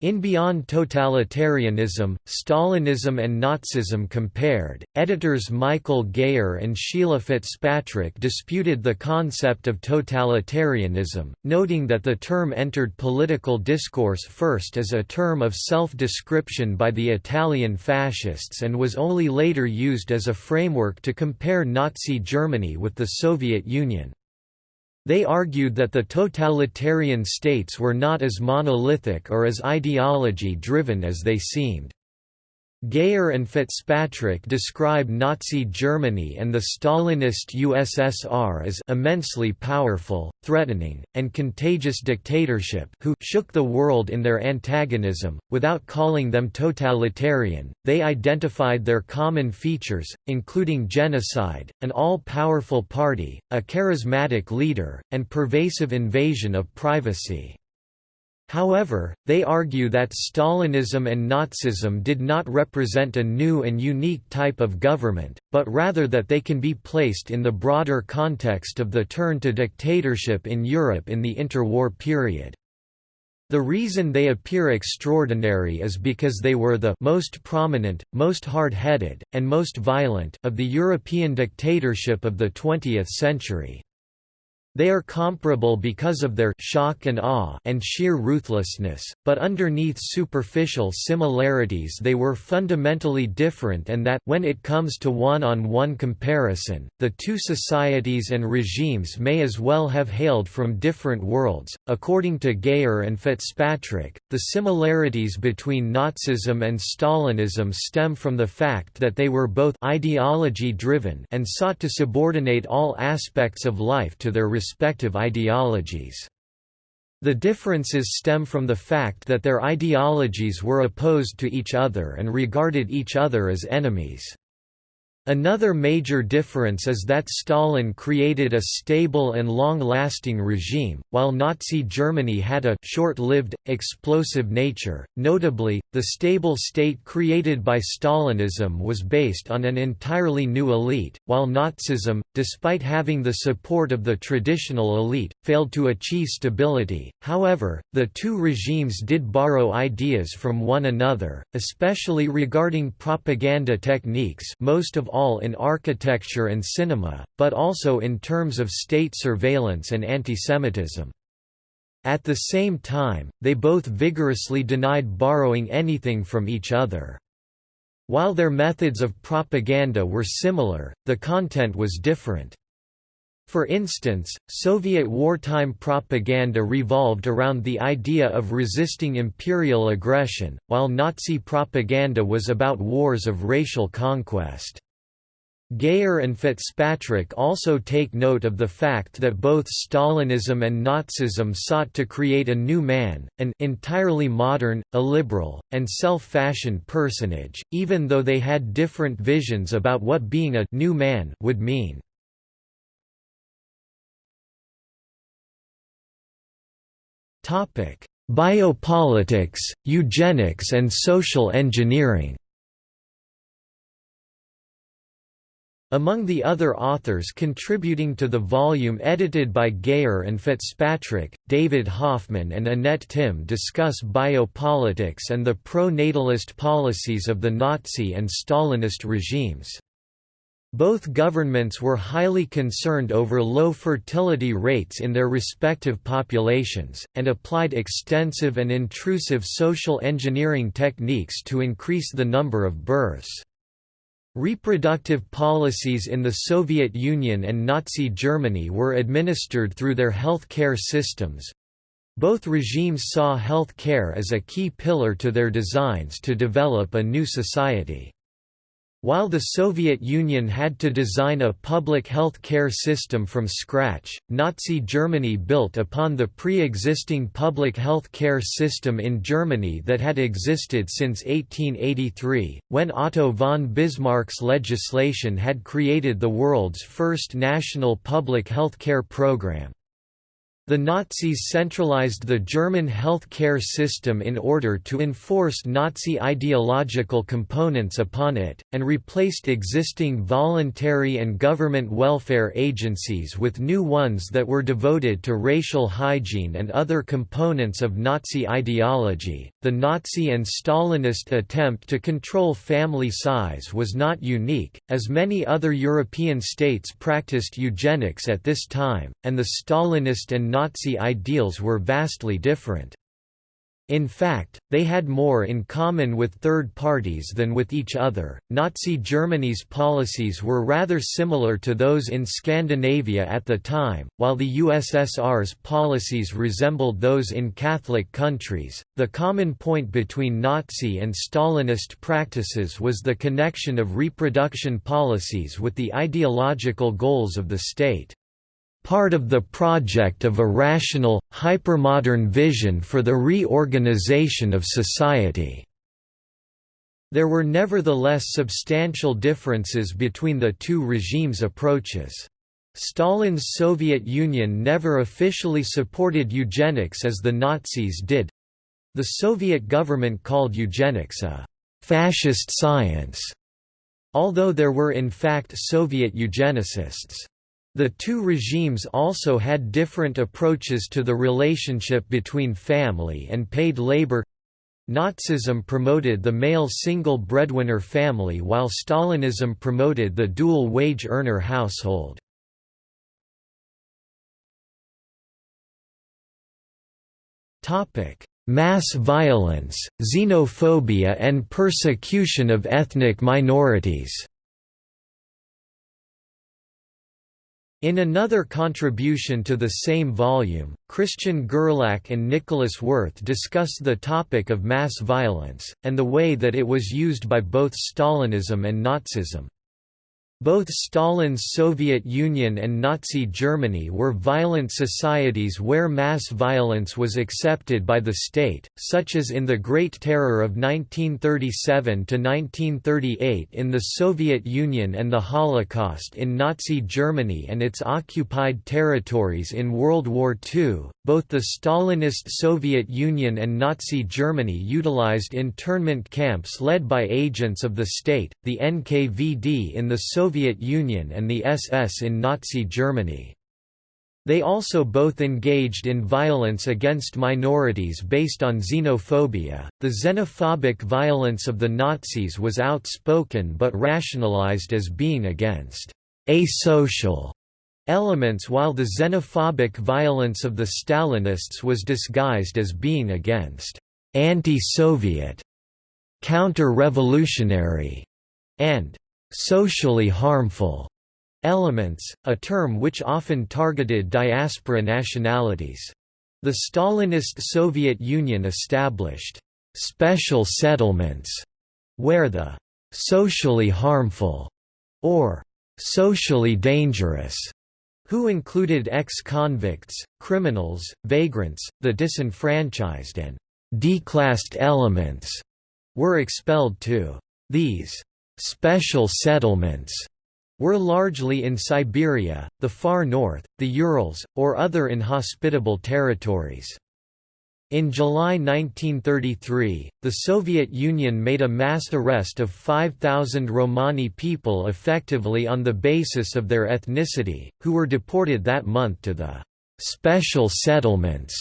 Speaker 1: In Beyond Totalitarianism, Stalinism and Nazism Compared, editors Michael Geyer and Sheila Fitzpatrick disputed the concept of totalitarianism, noting that the term entered political discourse first as a term of self-description by the Italian fascists and was only later used as a framework to compare Nazi Germany with the Soviet Union. They argued that the totalitarian states were not as monolithic or as ideology-driven as they seemed. Geyer and Fitzpatrick describe Nazi Germany and the Stalinist USSR as immensely powerful, threatening, and contagious dictatorship who shook the world in their antagonism, without calling them totalitarian. They identified their common features, including genocide, an all-powerful party, a charismatic leader, and pervasive invasion of privacy. However, they argue that Stalinism and Nazism did not represent a new and unique type of government, but rather that they can be placed in the broader context of the turn to dictatorship in Europe in the interwar period. The reason they appear extraordinary is because they were the most prominent, most hard-headed, and most violent of the European dictatorship of the 20th century. They are comparable because of their shock and awe and sheer ruthlessness, but underneath superficial similarities they were fundamentally different and that when it comes to one-on-one -on -one comparison, the two societies and regimes may as well have hailed from different worlds. According to Geyer and Fitzpatrick, the similarities between Nazism and Stalinism stem from the fact that they were both ideology-driven and sought to subordinate all aspects of life to their respective ideologies. The differences stem from the fact that their ideologies were opposed to each other and regarded each other as enemies. Another major difference is that Stalin created a stable and long-lasting regime, while Nazi Germany had a short-lived, explosive nature. Notably, the stable state created by Stalinism was based on an entirely new elite, while Nazism, despite having the support of the traditional elite, failed to achieve stability. However, the two regimes did borrow ideas from one another, especially regarding propaganda techniques, most of all in architecture and cinema, but also in terms of state surveillance and antisemitism. At the same time, they both vigorously denied borrowing anything from each other. While their methods of propaganda were similar, the content was different. For instance, Soviet wartime propaganda revolved around the idea of resisting imperial aggression, while Nazi propaganda was about wars of racial conquest. Geyer and Fitzpatrick also take note of the fact that both Stalinism and Nazism sought to create a new man, an entirely modern, illiberal, and self-fashioned personage, even though they had different visions about what being a new man would mean. Biopolitics, eugenics and social engineering Among the other authors contributing to the volume edited by Geyer and Fitzpatrick, David Hoffman and Annette Timm discuss biopolitics and the pro-natalist policies of the Nazi and Stalinist regimes. Both governments were highly concerned over low fertility rates in their respective populations, and applied extensive and intrusive social engineering techniques to increase the number of births. Reproductive policies in the Soviet Union and Nazi Germany were administered through their health care systems. Both regimes saw health care as a key pillar to their designs to develop a new society. While the Soviet Union had to design a public health care system from scratch, Nazi Germany built upon the pre-existing public health care system in Germany that had existed since 1883, when Otto von Bismarck's legislation had created the world's first national public health care program. The Nazis centralized the German health care system in order to enforce Nazi ideological components upon it, and replaced existing voluntary and government welfare agencies with new ones that were devoted to racial hygiene and other components of Nazi ideology. The Nazi and Stalinist attempt to control family size was not unique, as many other European states practiced eugenics at this time, and the Stalinist and Nazi ideals were vastly different. In fact, they had more in common with third parties than with each other. Nazi Germany's policies were rather similar to those in Scandinavia at the time, while the USSR's policies resembled those in Catholic countries. The common point between Nazi and Stalinist practices was the connection of reproduction policies with the ideological goals of the state part of the project of a rational, hypermodern vision for the reorganization of society. There were nevertheless substantial differences between the two regimes' approaches. Stalin's Soviet Union never officially supported eugenics as the Nazis did, The Soviet government called eugenics a «fascist science», although there were in fact Soviet eugenicists. The two regimes also had different approaches to the relationship between family and paid labor Nazism promoted the male single breadwinner family while Stalinism promoted the dual wage earner household. Mass violence, xenophobia and persecution of ethnic minorities In another contribution to the same volume, Christian Gerlach and Nicolas Werth discuss the topic of mass violence, and the way that it was used by both Stalinism and Nazism. Both Stalin's Soviet Union and Nazi Germany were violent societies where mass violence was accepted by the state, such as in the Great Terror of 1937–1938 in the Soviet Union and the Holocaust in Nazi Germany and its occupied territories in World War II. Both the Stalinist Soviet Union and Nazi Germany utilized internment camps led by agents of the state, the NKVD in the Soviet Soviet Union and the SS in Nazi Germany. They also both engaged in violence against minorities based on xenophobia. The xenophobic violence of the Nazis was outspoken but rationalized as being against asocial elements while the xenophobic violence of the Stalinists was disguised as being against anti-Soviet, counter-revolutionary, and socially harmful elements, a term which often targeted diaspora nationalities. The Stalinist Soviet Union established special settlements where the socially harmful or socially dangerous who included ex-convicts, criminals, vagrants, the disenfranchised and declassed elements, were expelled too. These special settlements were largely in Siberia, the far north, the Urals, or other inhospitable territories. In July 1933, the Soviet Union made a mass arrest of 5,000 Romani people effectively on the basis of their ethnicity, who were deported that month to the «special settlements»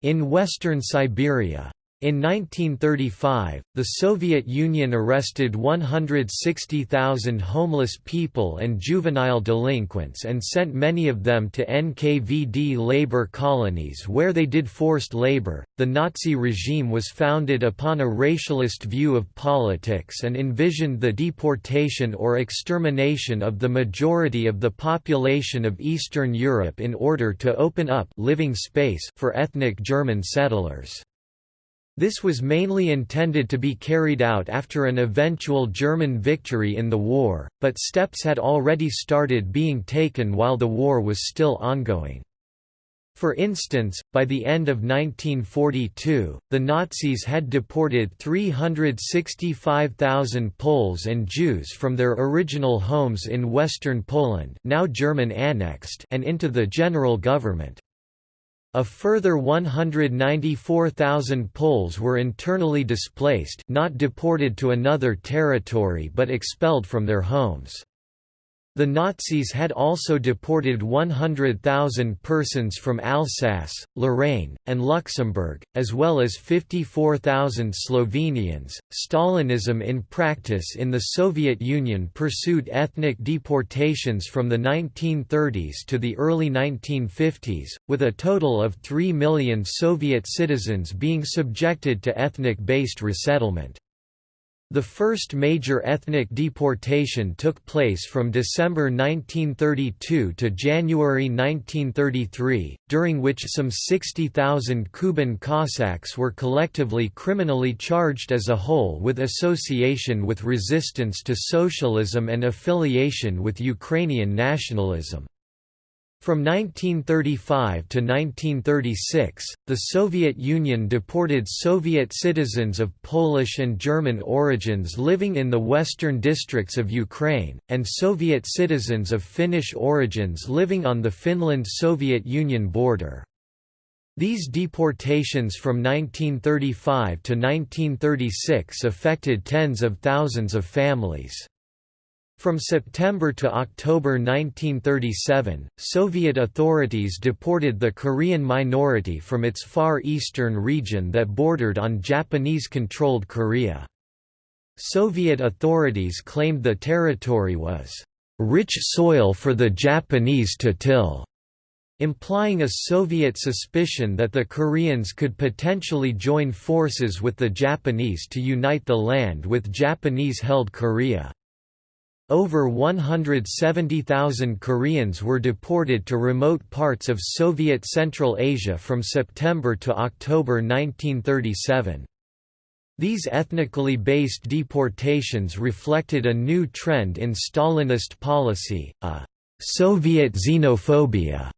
Speaker 1: in western Siberia. In 1935, the Soviet Union arrested 160,000 homeless people and juvenile delinquents and sent many of them to NKVD labor colonies where they did forced labor. The Nazi regime was founded upon a racialist view of politics and envisioned the deportation or extermination of the majority of the population of Eastern Europe in order to open up living space for ethnic German settlers. This was mainly intended to be carried out after an eventual German victory in the war, but steps had already started being taken while the war was still ongoing. For instance, by the end of 1942, the Nazis had deported 365,000 Poles and Jews from their original homes in western Poland now German annexed and into the general government. A further 194,000 Poles were internally displaced not deported to another territory but expelled from their homes. The Nazis had also deported 100,000 persons from Alsace, Lorraine, and Luxembourg, as well as 54,000 Slovenians. Stalinism in practice in the Soviet Union pursued ethnic deportations from the 1930s to the early 1950s, with a total of 3 million Soviet citizens being subjected to ethnic based resettlement. The first major ethnic deportation took place from December 1932 to January 1933, during which some 60,000 Kuban Cossacks were collectively criminally charged as a whole with association with resistance to socialism and affiliation with Ukrainian nationalism. From 1935 to 1936, the Soviet Union deported Soviet citizens of Polish and German origins living in the western districts of Ukraine, and Soviet citizens of Finnish origins living on the Finland-Soviet Union border. These deportations from 1935 to 1936 affected tens of thousands of families. From September to October 1937, Soviet authorities deported the Korean minority from its far eastern region that bordered on Japanese-controlled Korea. Soviet authorities claimed the territory was rich soil for the Japanese to till implying a Soviet suspicion that the Koreans could potentially join forces with the Japanese to unite the land with Japanese-held Korea. Over 170,000 Koreans were deported to remote parts of Soviet Central Asia from September to October 1937. These ethnically based deportations reflected a new trend in Stalinist policy, a «Soviet xenophobia»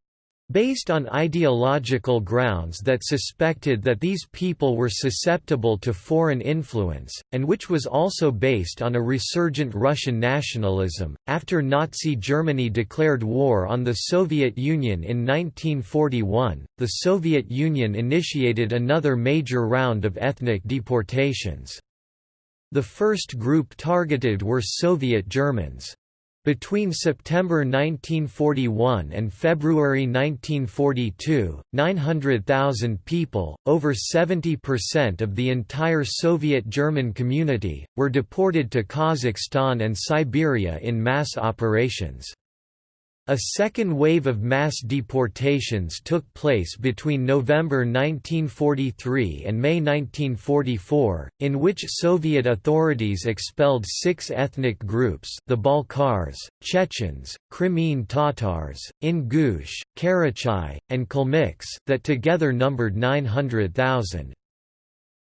Speaker 1: based on ideological grounds that suspected that these people were susceptible to foreign influence, and which was also based on a resurgent Russian nationalism. After Nazi Germany declared war on the Soviet Union in 1941, the Soviet Union initiated another major round of ethnic deportations. The first group targeted were Soviet Germans. Between September 1941 and February 1942, 900,000 people, over 70% of the entire Soviet German community, were deported to Kazakhstan and Siberia in mass operations. A second wave of mass deportations took place between November 1943 and May 1944, in which Soviet authorities expelled six ethnic groups the Balkars, Chechens, Crimean Tatars, Ingush, Karachay, and Kalmyks that together numbered 900,000.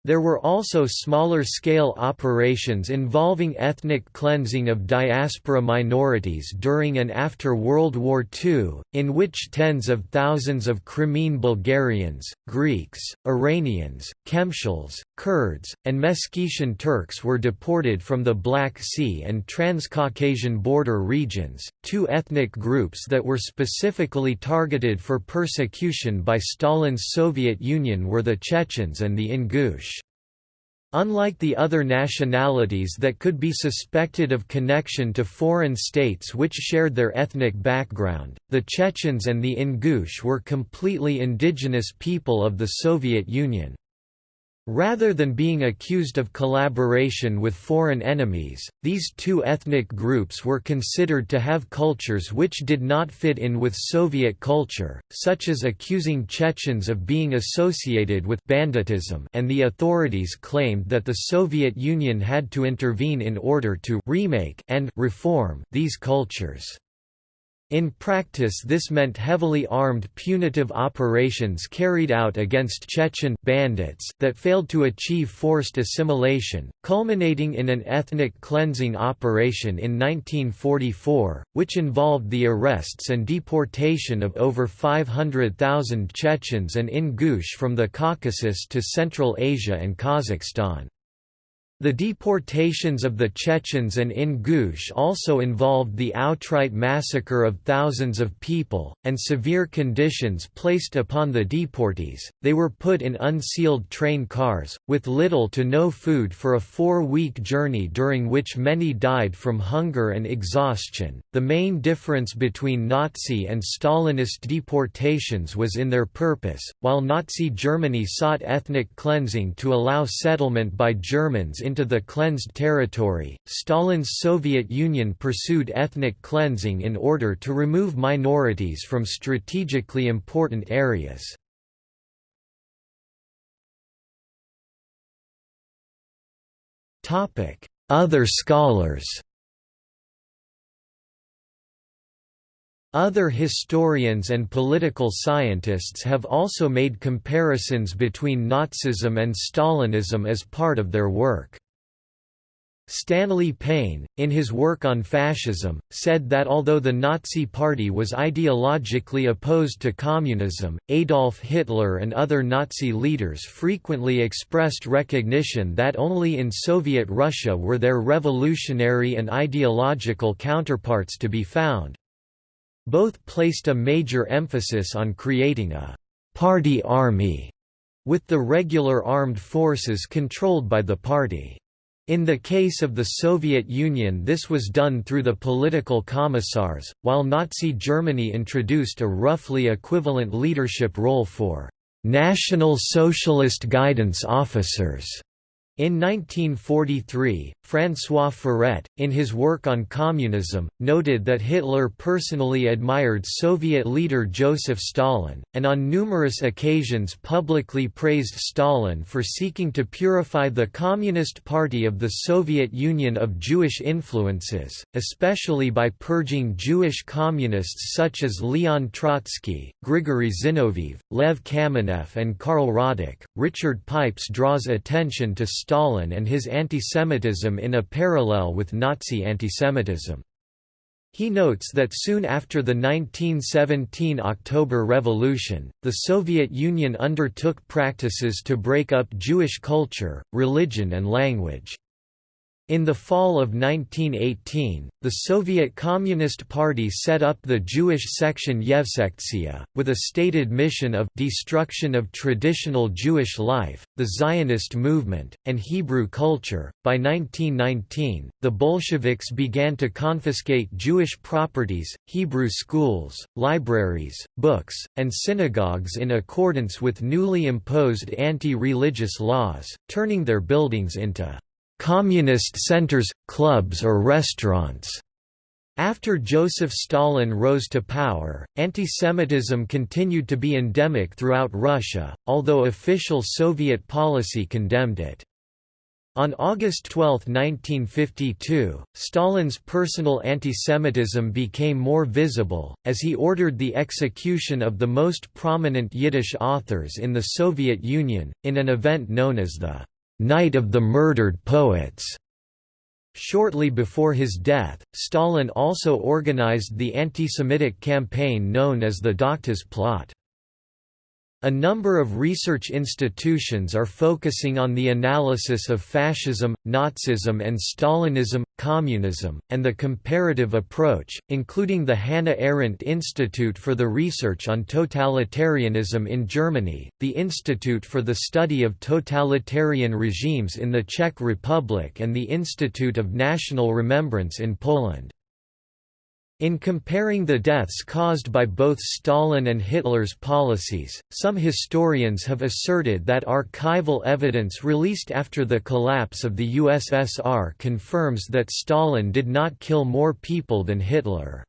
Speaker 1: There were also smaller-scale operations involving ethnic cleansing of diaspora minorities during and after World War II, in which tens of thousands of Crimean Bulgarians, Greeks, Iranians, Khemshils, Kurds, and Meskhetian Turks were deported from the Black Sea and Transcaucasian border regions, two ethnic groups that were specifically targeted for persecution by Stalin's Soviet Union were the Chechens and the Ingush. Unlike the other nationalities that could be suspected of connection to foreign states which shared their ethnic background, the Chechens and the Ingush were completely indigenous people of the Soviet Union. Rather than being accused of collaboration with foreign enemies, these two ethnic groups were considered to have cultures which did not fit in with Soviet culture, such as accusing Chechens of being associated with banditism and the authorities claimed that the Soviet Union had to intervene in order to remake and reform these cultures. In practice this meant heavily armed punitive operations carried out against Chechen bandits that failed to achieve forced assimilation, culminating in an ethnic cleansing operation in 1944, which involved the arrests and deportation of over 500,000 Chechens and Ingush from the Caucasus to Central Asia and Kazakhstan. The deportations of the Chechens and Ingush also involved the outright massacre of thousands of people, and severe conditions placed upon the deportees. They were put in unsealed train cars, with little to no food for a four week journey during which many died from hunger and exhaustion. The main difference between Nazi and Stalinist deportations was in their purpose. While Nazi Germany sought ethnic cleansing to allow settlement by Germans into the cleansed territory, Stalin's Soviet Union pursued ethnic cleansing in order to remove minorities from strategically important areas. Other scholars Other historians and political scientists have also made comparisons between Nazism and Stalinism as part of their work. Stanley Payne, in his work on fascism, said that although the Nazi Party was ideologically opposed to communism, Adolf Hitler and other Nazi leaders frequently expressed recognition that only in Soviet Russia were their revolutionary and ideological counterparts to be found. Both placed a major emphasis on creating a «party army», with the regular armed forces controlled by the party. In the case of the Soviet Union this was done through the political commissars, while Nazi Germany introduced a roughly equivalent leadership role for «National Socialist Guidance Officers» In 1943, François Furet, in his work on communism, noted that Hitler personally admired Soviet leader Joseph Stalin, and on numerous occasions publicly praised Stalin for seeking to purify the Communist Party of the Soviet Union of Jewish influences, especially by purging Jewish communists such as Leon Trotsky, Grigory Zinoviev, Lev Kamenev, and Karl Radek. Richard Pipes draws attention to Stalin and his antisemitism in a parallel with Nazi antisemitism. He notes that soon after the 1917 October Revolution, the Soviet Union undertook practices to break up Jewish culture, religion and language. In the fall of 1918, the Soviet Communist Party set up the Jewish section Yevsektsiya, with a stated mission of destruction of traditional Jewish life, the Zionist movement, and Hebrew culture. By 1919, the Bolsheviks began to confiscate Jewish properties, Hebrew schools, libraries, books, and synagogues in accordance with newly imposed anti-religious laws, turning their buildings into communist centers, clubs or restaurants. After Joseph Stalin rose to power, antisemitism continued to be endemic throughout Russia, although official Soviet policy condemned it. On August 12, 1952, Stalin's personal antisemitism became more visible, as he ordered the execution of the most prominent Yiddish authors in the Soviet Union, in an event known as the Night of the Murdered Poets. Shortly before his death, Stalin also organized the anti-Semitic campaign known as the Doctors' Plot. A number of research institutions are focusing on the analysis of fascism, Nazism and Stalinism, communism, and the comparative approach, including the Hannah Arendt Institute for the Research on Totalitarianism in Germany, the Institute for the Study of Totalitarian Regimes in the Czech Republic and the Institute of National Remembrance in Poland. In comparing the deaths caused by both Stalin and Hitler's policies, some historians have asserted that archival evidence released after the collapse of the USSR confirms that Stalin did not kill more people than Hitler.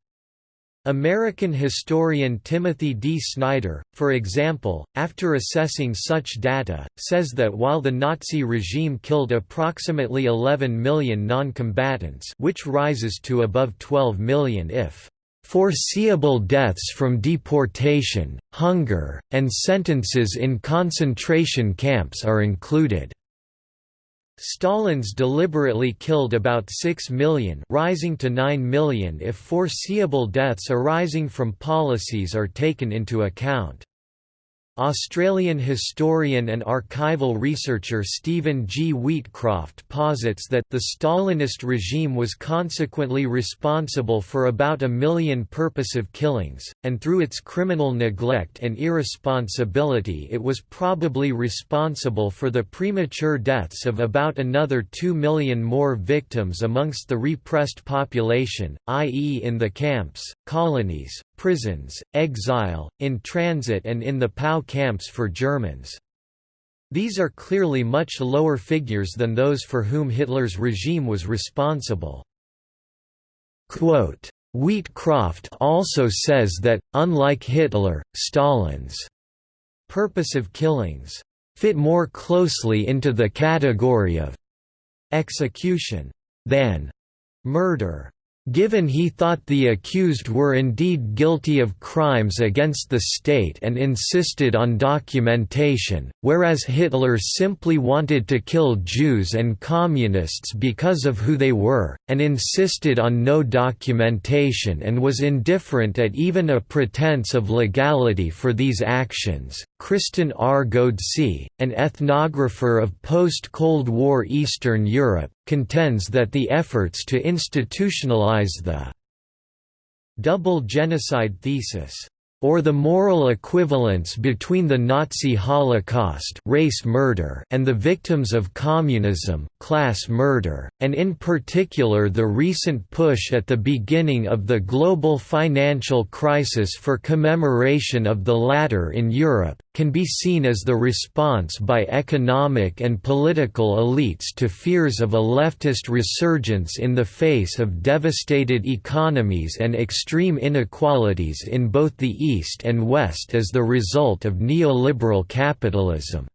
Speaker 1: American historian Timothy D. Snyder, for example, after assessing such data, says that while the Nazi regime killed approximately 11 million non-combatants which rises to above 12 million if foreseeable deaths from deportation, hunger, and sentences in concentration camps are included. Stalin's deliberately killed about 6 million rising to 9 million if foreseeable deaths arising from policies are taken into account. Australian historian and archival researcher Stephen G. Wheatcroft posits that the Stalinist regime was consequently responsible for about a million purposive killings, and through its criminal neglect and irresponsibility it was probably responsible for the premature deaths of about another two million more victims amongst the repressed population, i.e. in the camps, colonies, prisons, exile, in transit and in the POW camps for Germans. These are clearly much lower figures than those for whom Hitler's regime was responsible. Quote, Wheatcroft also says that, unlike Hitler, Stalin's purpose of killings fit more closely into the category of execution than murder. Given he thought the accused were indeed guilty of crimes against the state and insisted on documentation, whereas Hitler simply wanted to kill Jews and Communists because of who they were, and insisted on no documentation and was indifferent at even a pretense of legality for these actions. Kristen R. Ghodsee, an ethnographer of post-Cold War Eastern Europe, contends that the efforts to institutionalize the double genocide thesis or the moral equivalence between the Nazi Holocaust race murder and the victims of communism class murder, and in particular the recent push at the beginning of the global financial crisis for commemoration of the latter in Europe, can be seen as the response by economic and political elites to fears of a leftist resurgence in the face of devastated economies and extreme inequalities in both the East and West as the result of neoliberal capitalism.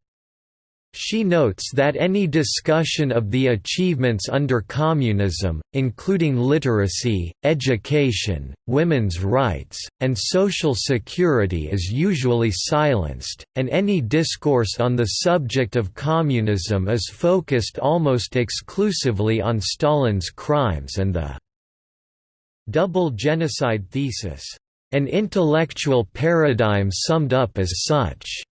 Speaker 1: She notes that any discussion of the achievements under communism, including literacy, education, women's rights, and social security is usually silenced, and any discourse on the subject of communism is focused almost exclusively on Stalin's crimes and the double genocide thesis, an intellectual paradigm summed up as such.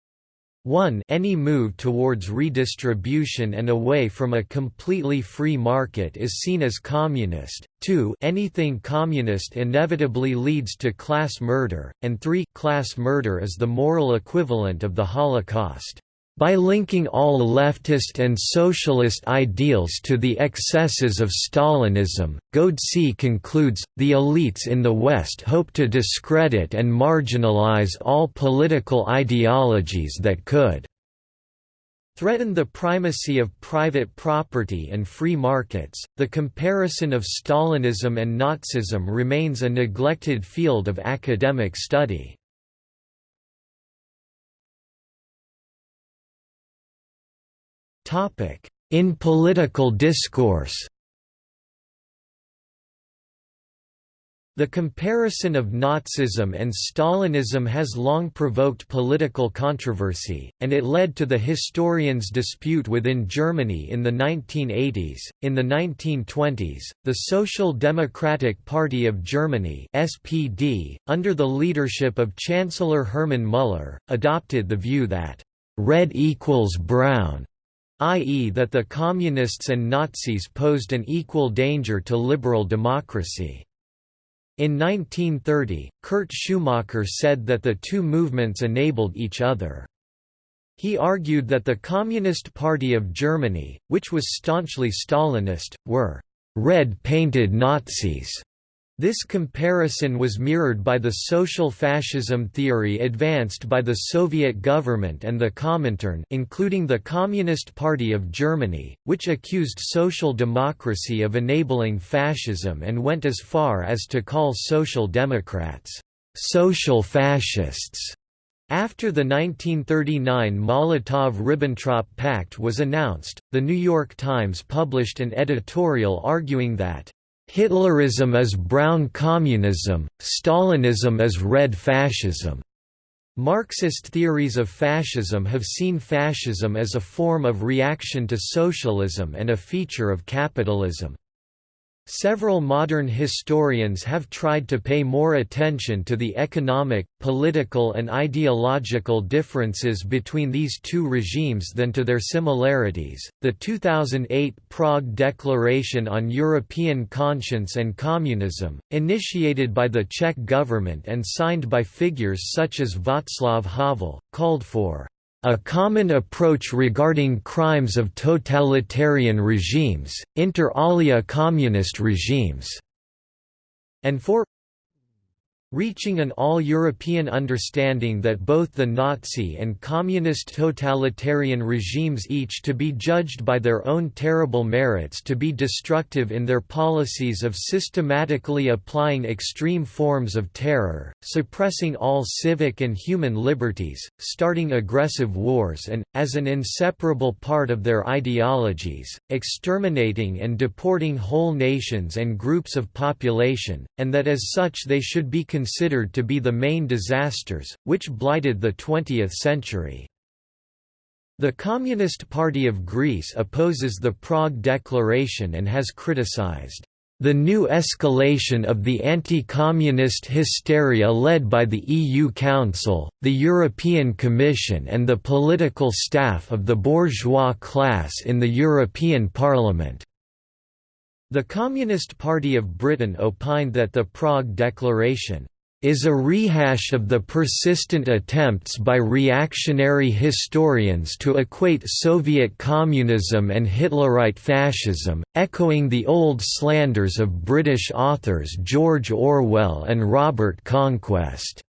Speaker 1: 1 Any move towards redistribution and away from a completely free market is seen as communist, 2 Anything communist inevitably leads to class murder, and 3 Class murder is the moral equivalent of the Holocaust. By linking all leftist and socialist ideals to the excesses of Stalinism, Ghodsee concludes, the elites in the West hope to discredit and marginalize all political ideologies that could threaten the primacy of private property and free markets. The comparison of Stalinism and Nazism remains a neglected field of academic study. In political discourse The comparison of Nazism and Stalinism has long provoked political controversy, and it led to the historians' dispute within Germany in the 1980s. In the 1920s, the Social Democratic Party of Germany (SPD), under the leadership of Chancellor Hermann Müller, adopted the view that red equals brown i.e. that the Communists and Nazis posed an equal danger to liberal democracy. In 1930, Kurt Schumacher said that the two movements enabled each other. He argued that the Communist Party of Germany, which was staunchly Stalinist, were red-painted Nazis this comparison was mirrored by the social fascism theory advanced by the Soviet government and the Comintern including the Communist Party of Germany, which accused social democracy of enabling fascism and went as far as to call social democrats, "...social fascists." After the 1939 Molotov–Ribbentrop Pact was announced, The New York Times published an editorial arguing that Hitlerism is brown communism, Stalinism is red fascism. Marxist theories of fascism have seen fascism as a form of reaction to socialism and a feature of capitalism. Several modern historians have tried to pay more attention to the economic, political and ideological differences between these two regimes than to their similarities. The 2008 Prague Declaration on European Conscience and Communism, initiated by the Czech government and signed by figures such as Václav Havel, called for a common approach regarding crimes of totalitarian regimes, inter alia communist regimes, and for reaching an all-European understanding that both the Nazi and communist totalitarian regimes each to be judged by their own terrible merits to be destructive in their policies of systematically applying extreme forms of terror, suppressing all civic and human liberties, starting aggressive wars and, as an inseparable part of their ideologies, exterminating and deporting whole nations and groups of population, and that as such they should be considered to be the main disasters, which blighted the 20th century. The Communist Party of Greece opposes the Prague Declaration and has criticized the new escalation of the anti-communist hysteria led by the EU Council, the European Commission and the political staff of the bourgeois class in the European Parliament. The Communist Party of Britain opined that the Prague Declaration is a rehash of the persistent attempts by reactionary historians to equate Soviet communism and Hitlerite fascism, echoing the old slanders of British authors George Orwell and Robert Conquest.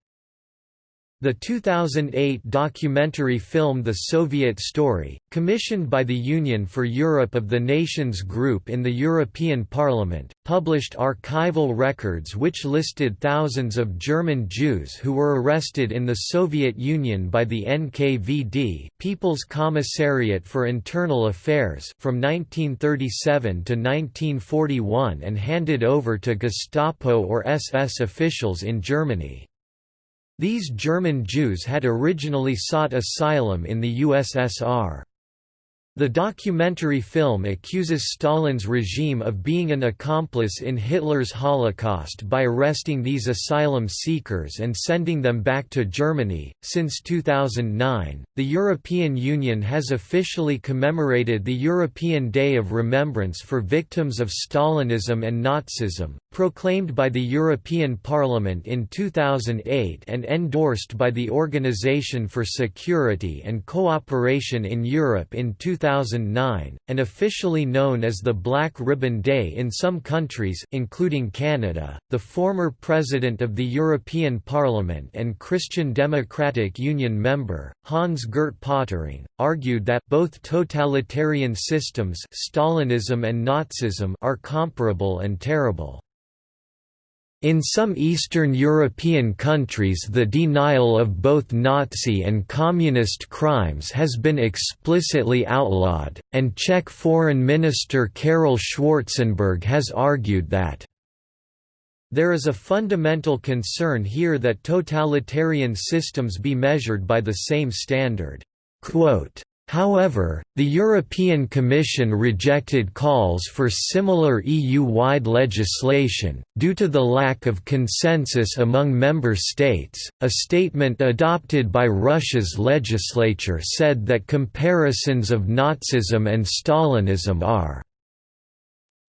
Speaker 1: The 2008 documentary film The Soviet Story, commissioned by the Union for Europe of the Nations Group in the European Parliament, published archival records which listed thousands of German Jews who were arrested in the Soviet Union by the NKVD People's Commissariat for Internal Affairs from 1937 to 1941 and handed over to Gestapo or SS officials in Germany. These German Jews had originally sought asylum in the USSR. The documentary film accuses Stalin's regime of being an accomplice in Hitler's Holocaust by arresting these asylum seekers and sending them back to Germany. Since 2009, the European Union has officially commemorated the European Day of Remembrance for Victims of Stalinism and Nazism, proclaimed by the European Parliament in 2008 and endorsed by the Organization for Security and Cooperation in Europe in 2009. 2009, and officially known as the Black Ribbon Day in some countries including Canada. The former president of the European Parliament and Christian Democratic Union member, Hans-Gert Pöttering, argued that both totalitarian systems Stalinism and Nazism are comparable and terrible. In some Eastern European countries the denial of both Nazi and Communist crimes has been explicitly outlawed, and Czech Foreign Minister Karel Schwarzenberg has argued that there is a fundamental concern here that totalitarian systems be measured by the same standard. Quote, However, the European Commission rejected calls for similar EU-wide legislation, due to the lack of consensus among member states. A statement adopted by Russia's legislature said that comparisons of Nazism and Stalinism are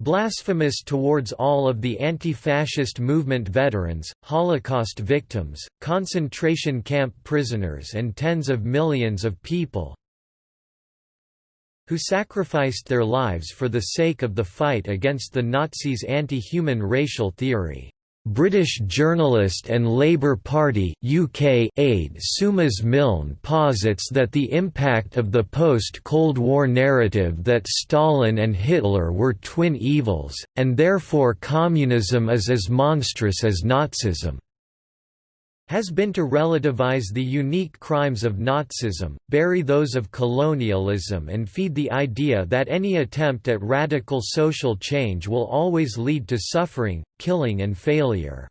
Speaker 1: blasphemous towards all of the anti-fascist movement veterans, Holocaust victims, concentration camp prisoners and tens of millions of people, who sacrificed their lives for the sake of the fight against the Nazis' anti-human racial theory. British journalist and Labour Party UK aide Seumas Milne posits that the impact of the post-Cold War narrative that Stalin and Hitler were twin evils, and therefore communism is as monstrous as Nazism has been to relativize the unique crimes of Nazism, bury those of colonialism and feed the idea that any attempt at radical social change will always lead to suffering, killing and failure.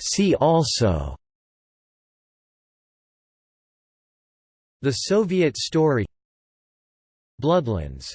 Speaker 1: See also The Soviet story Bloodlands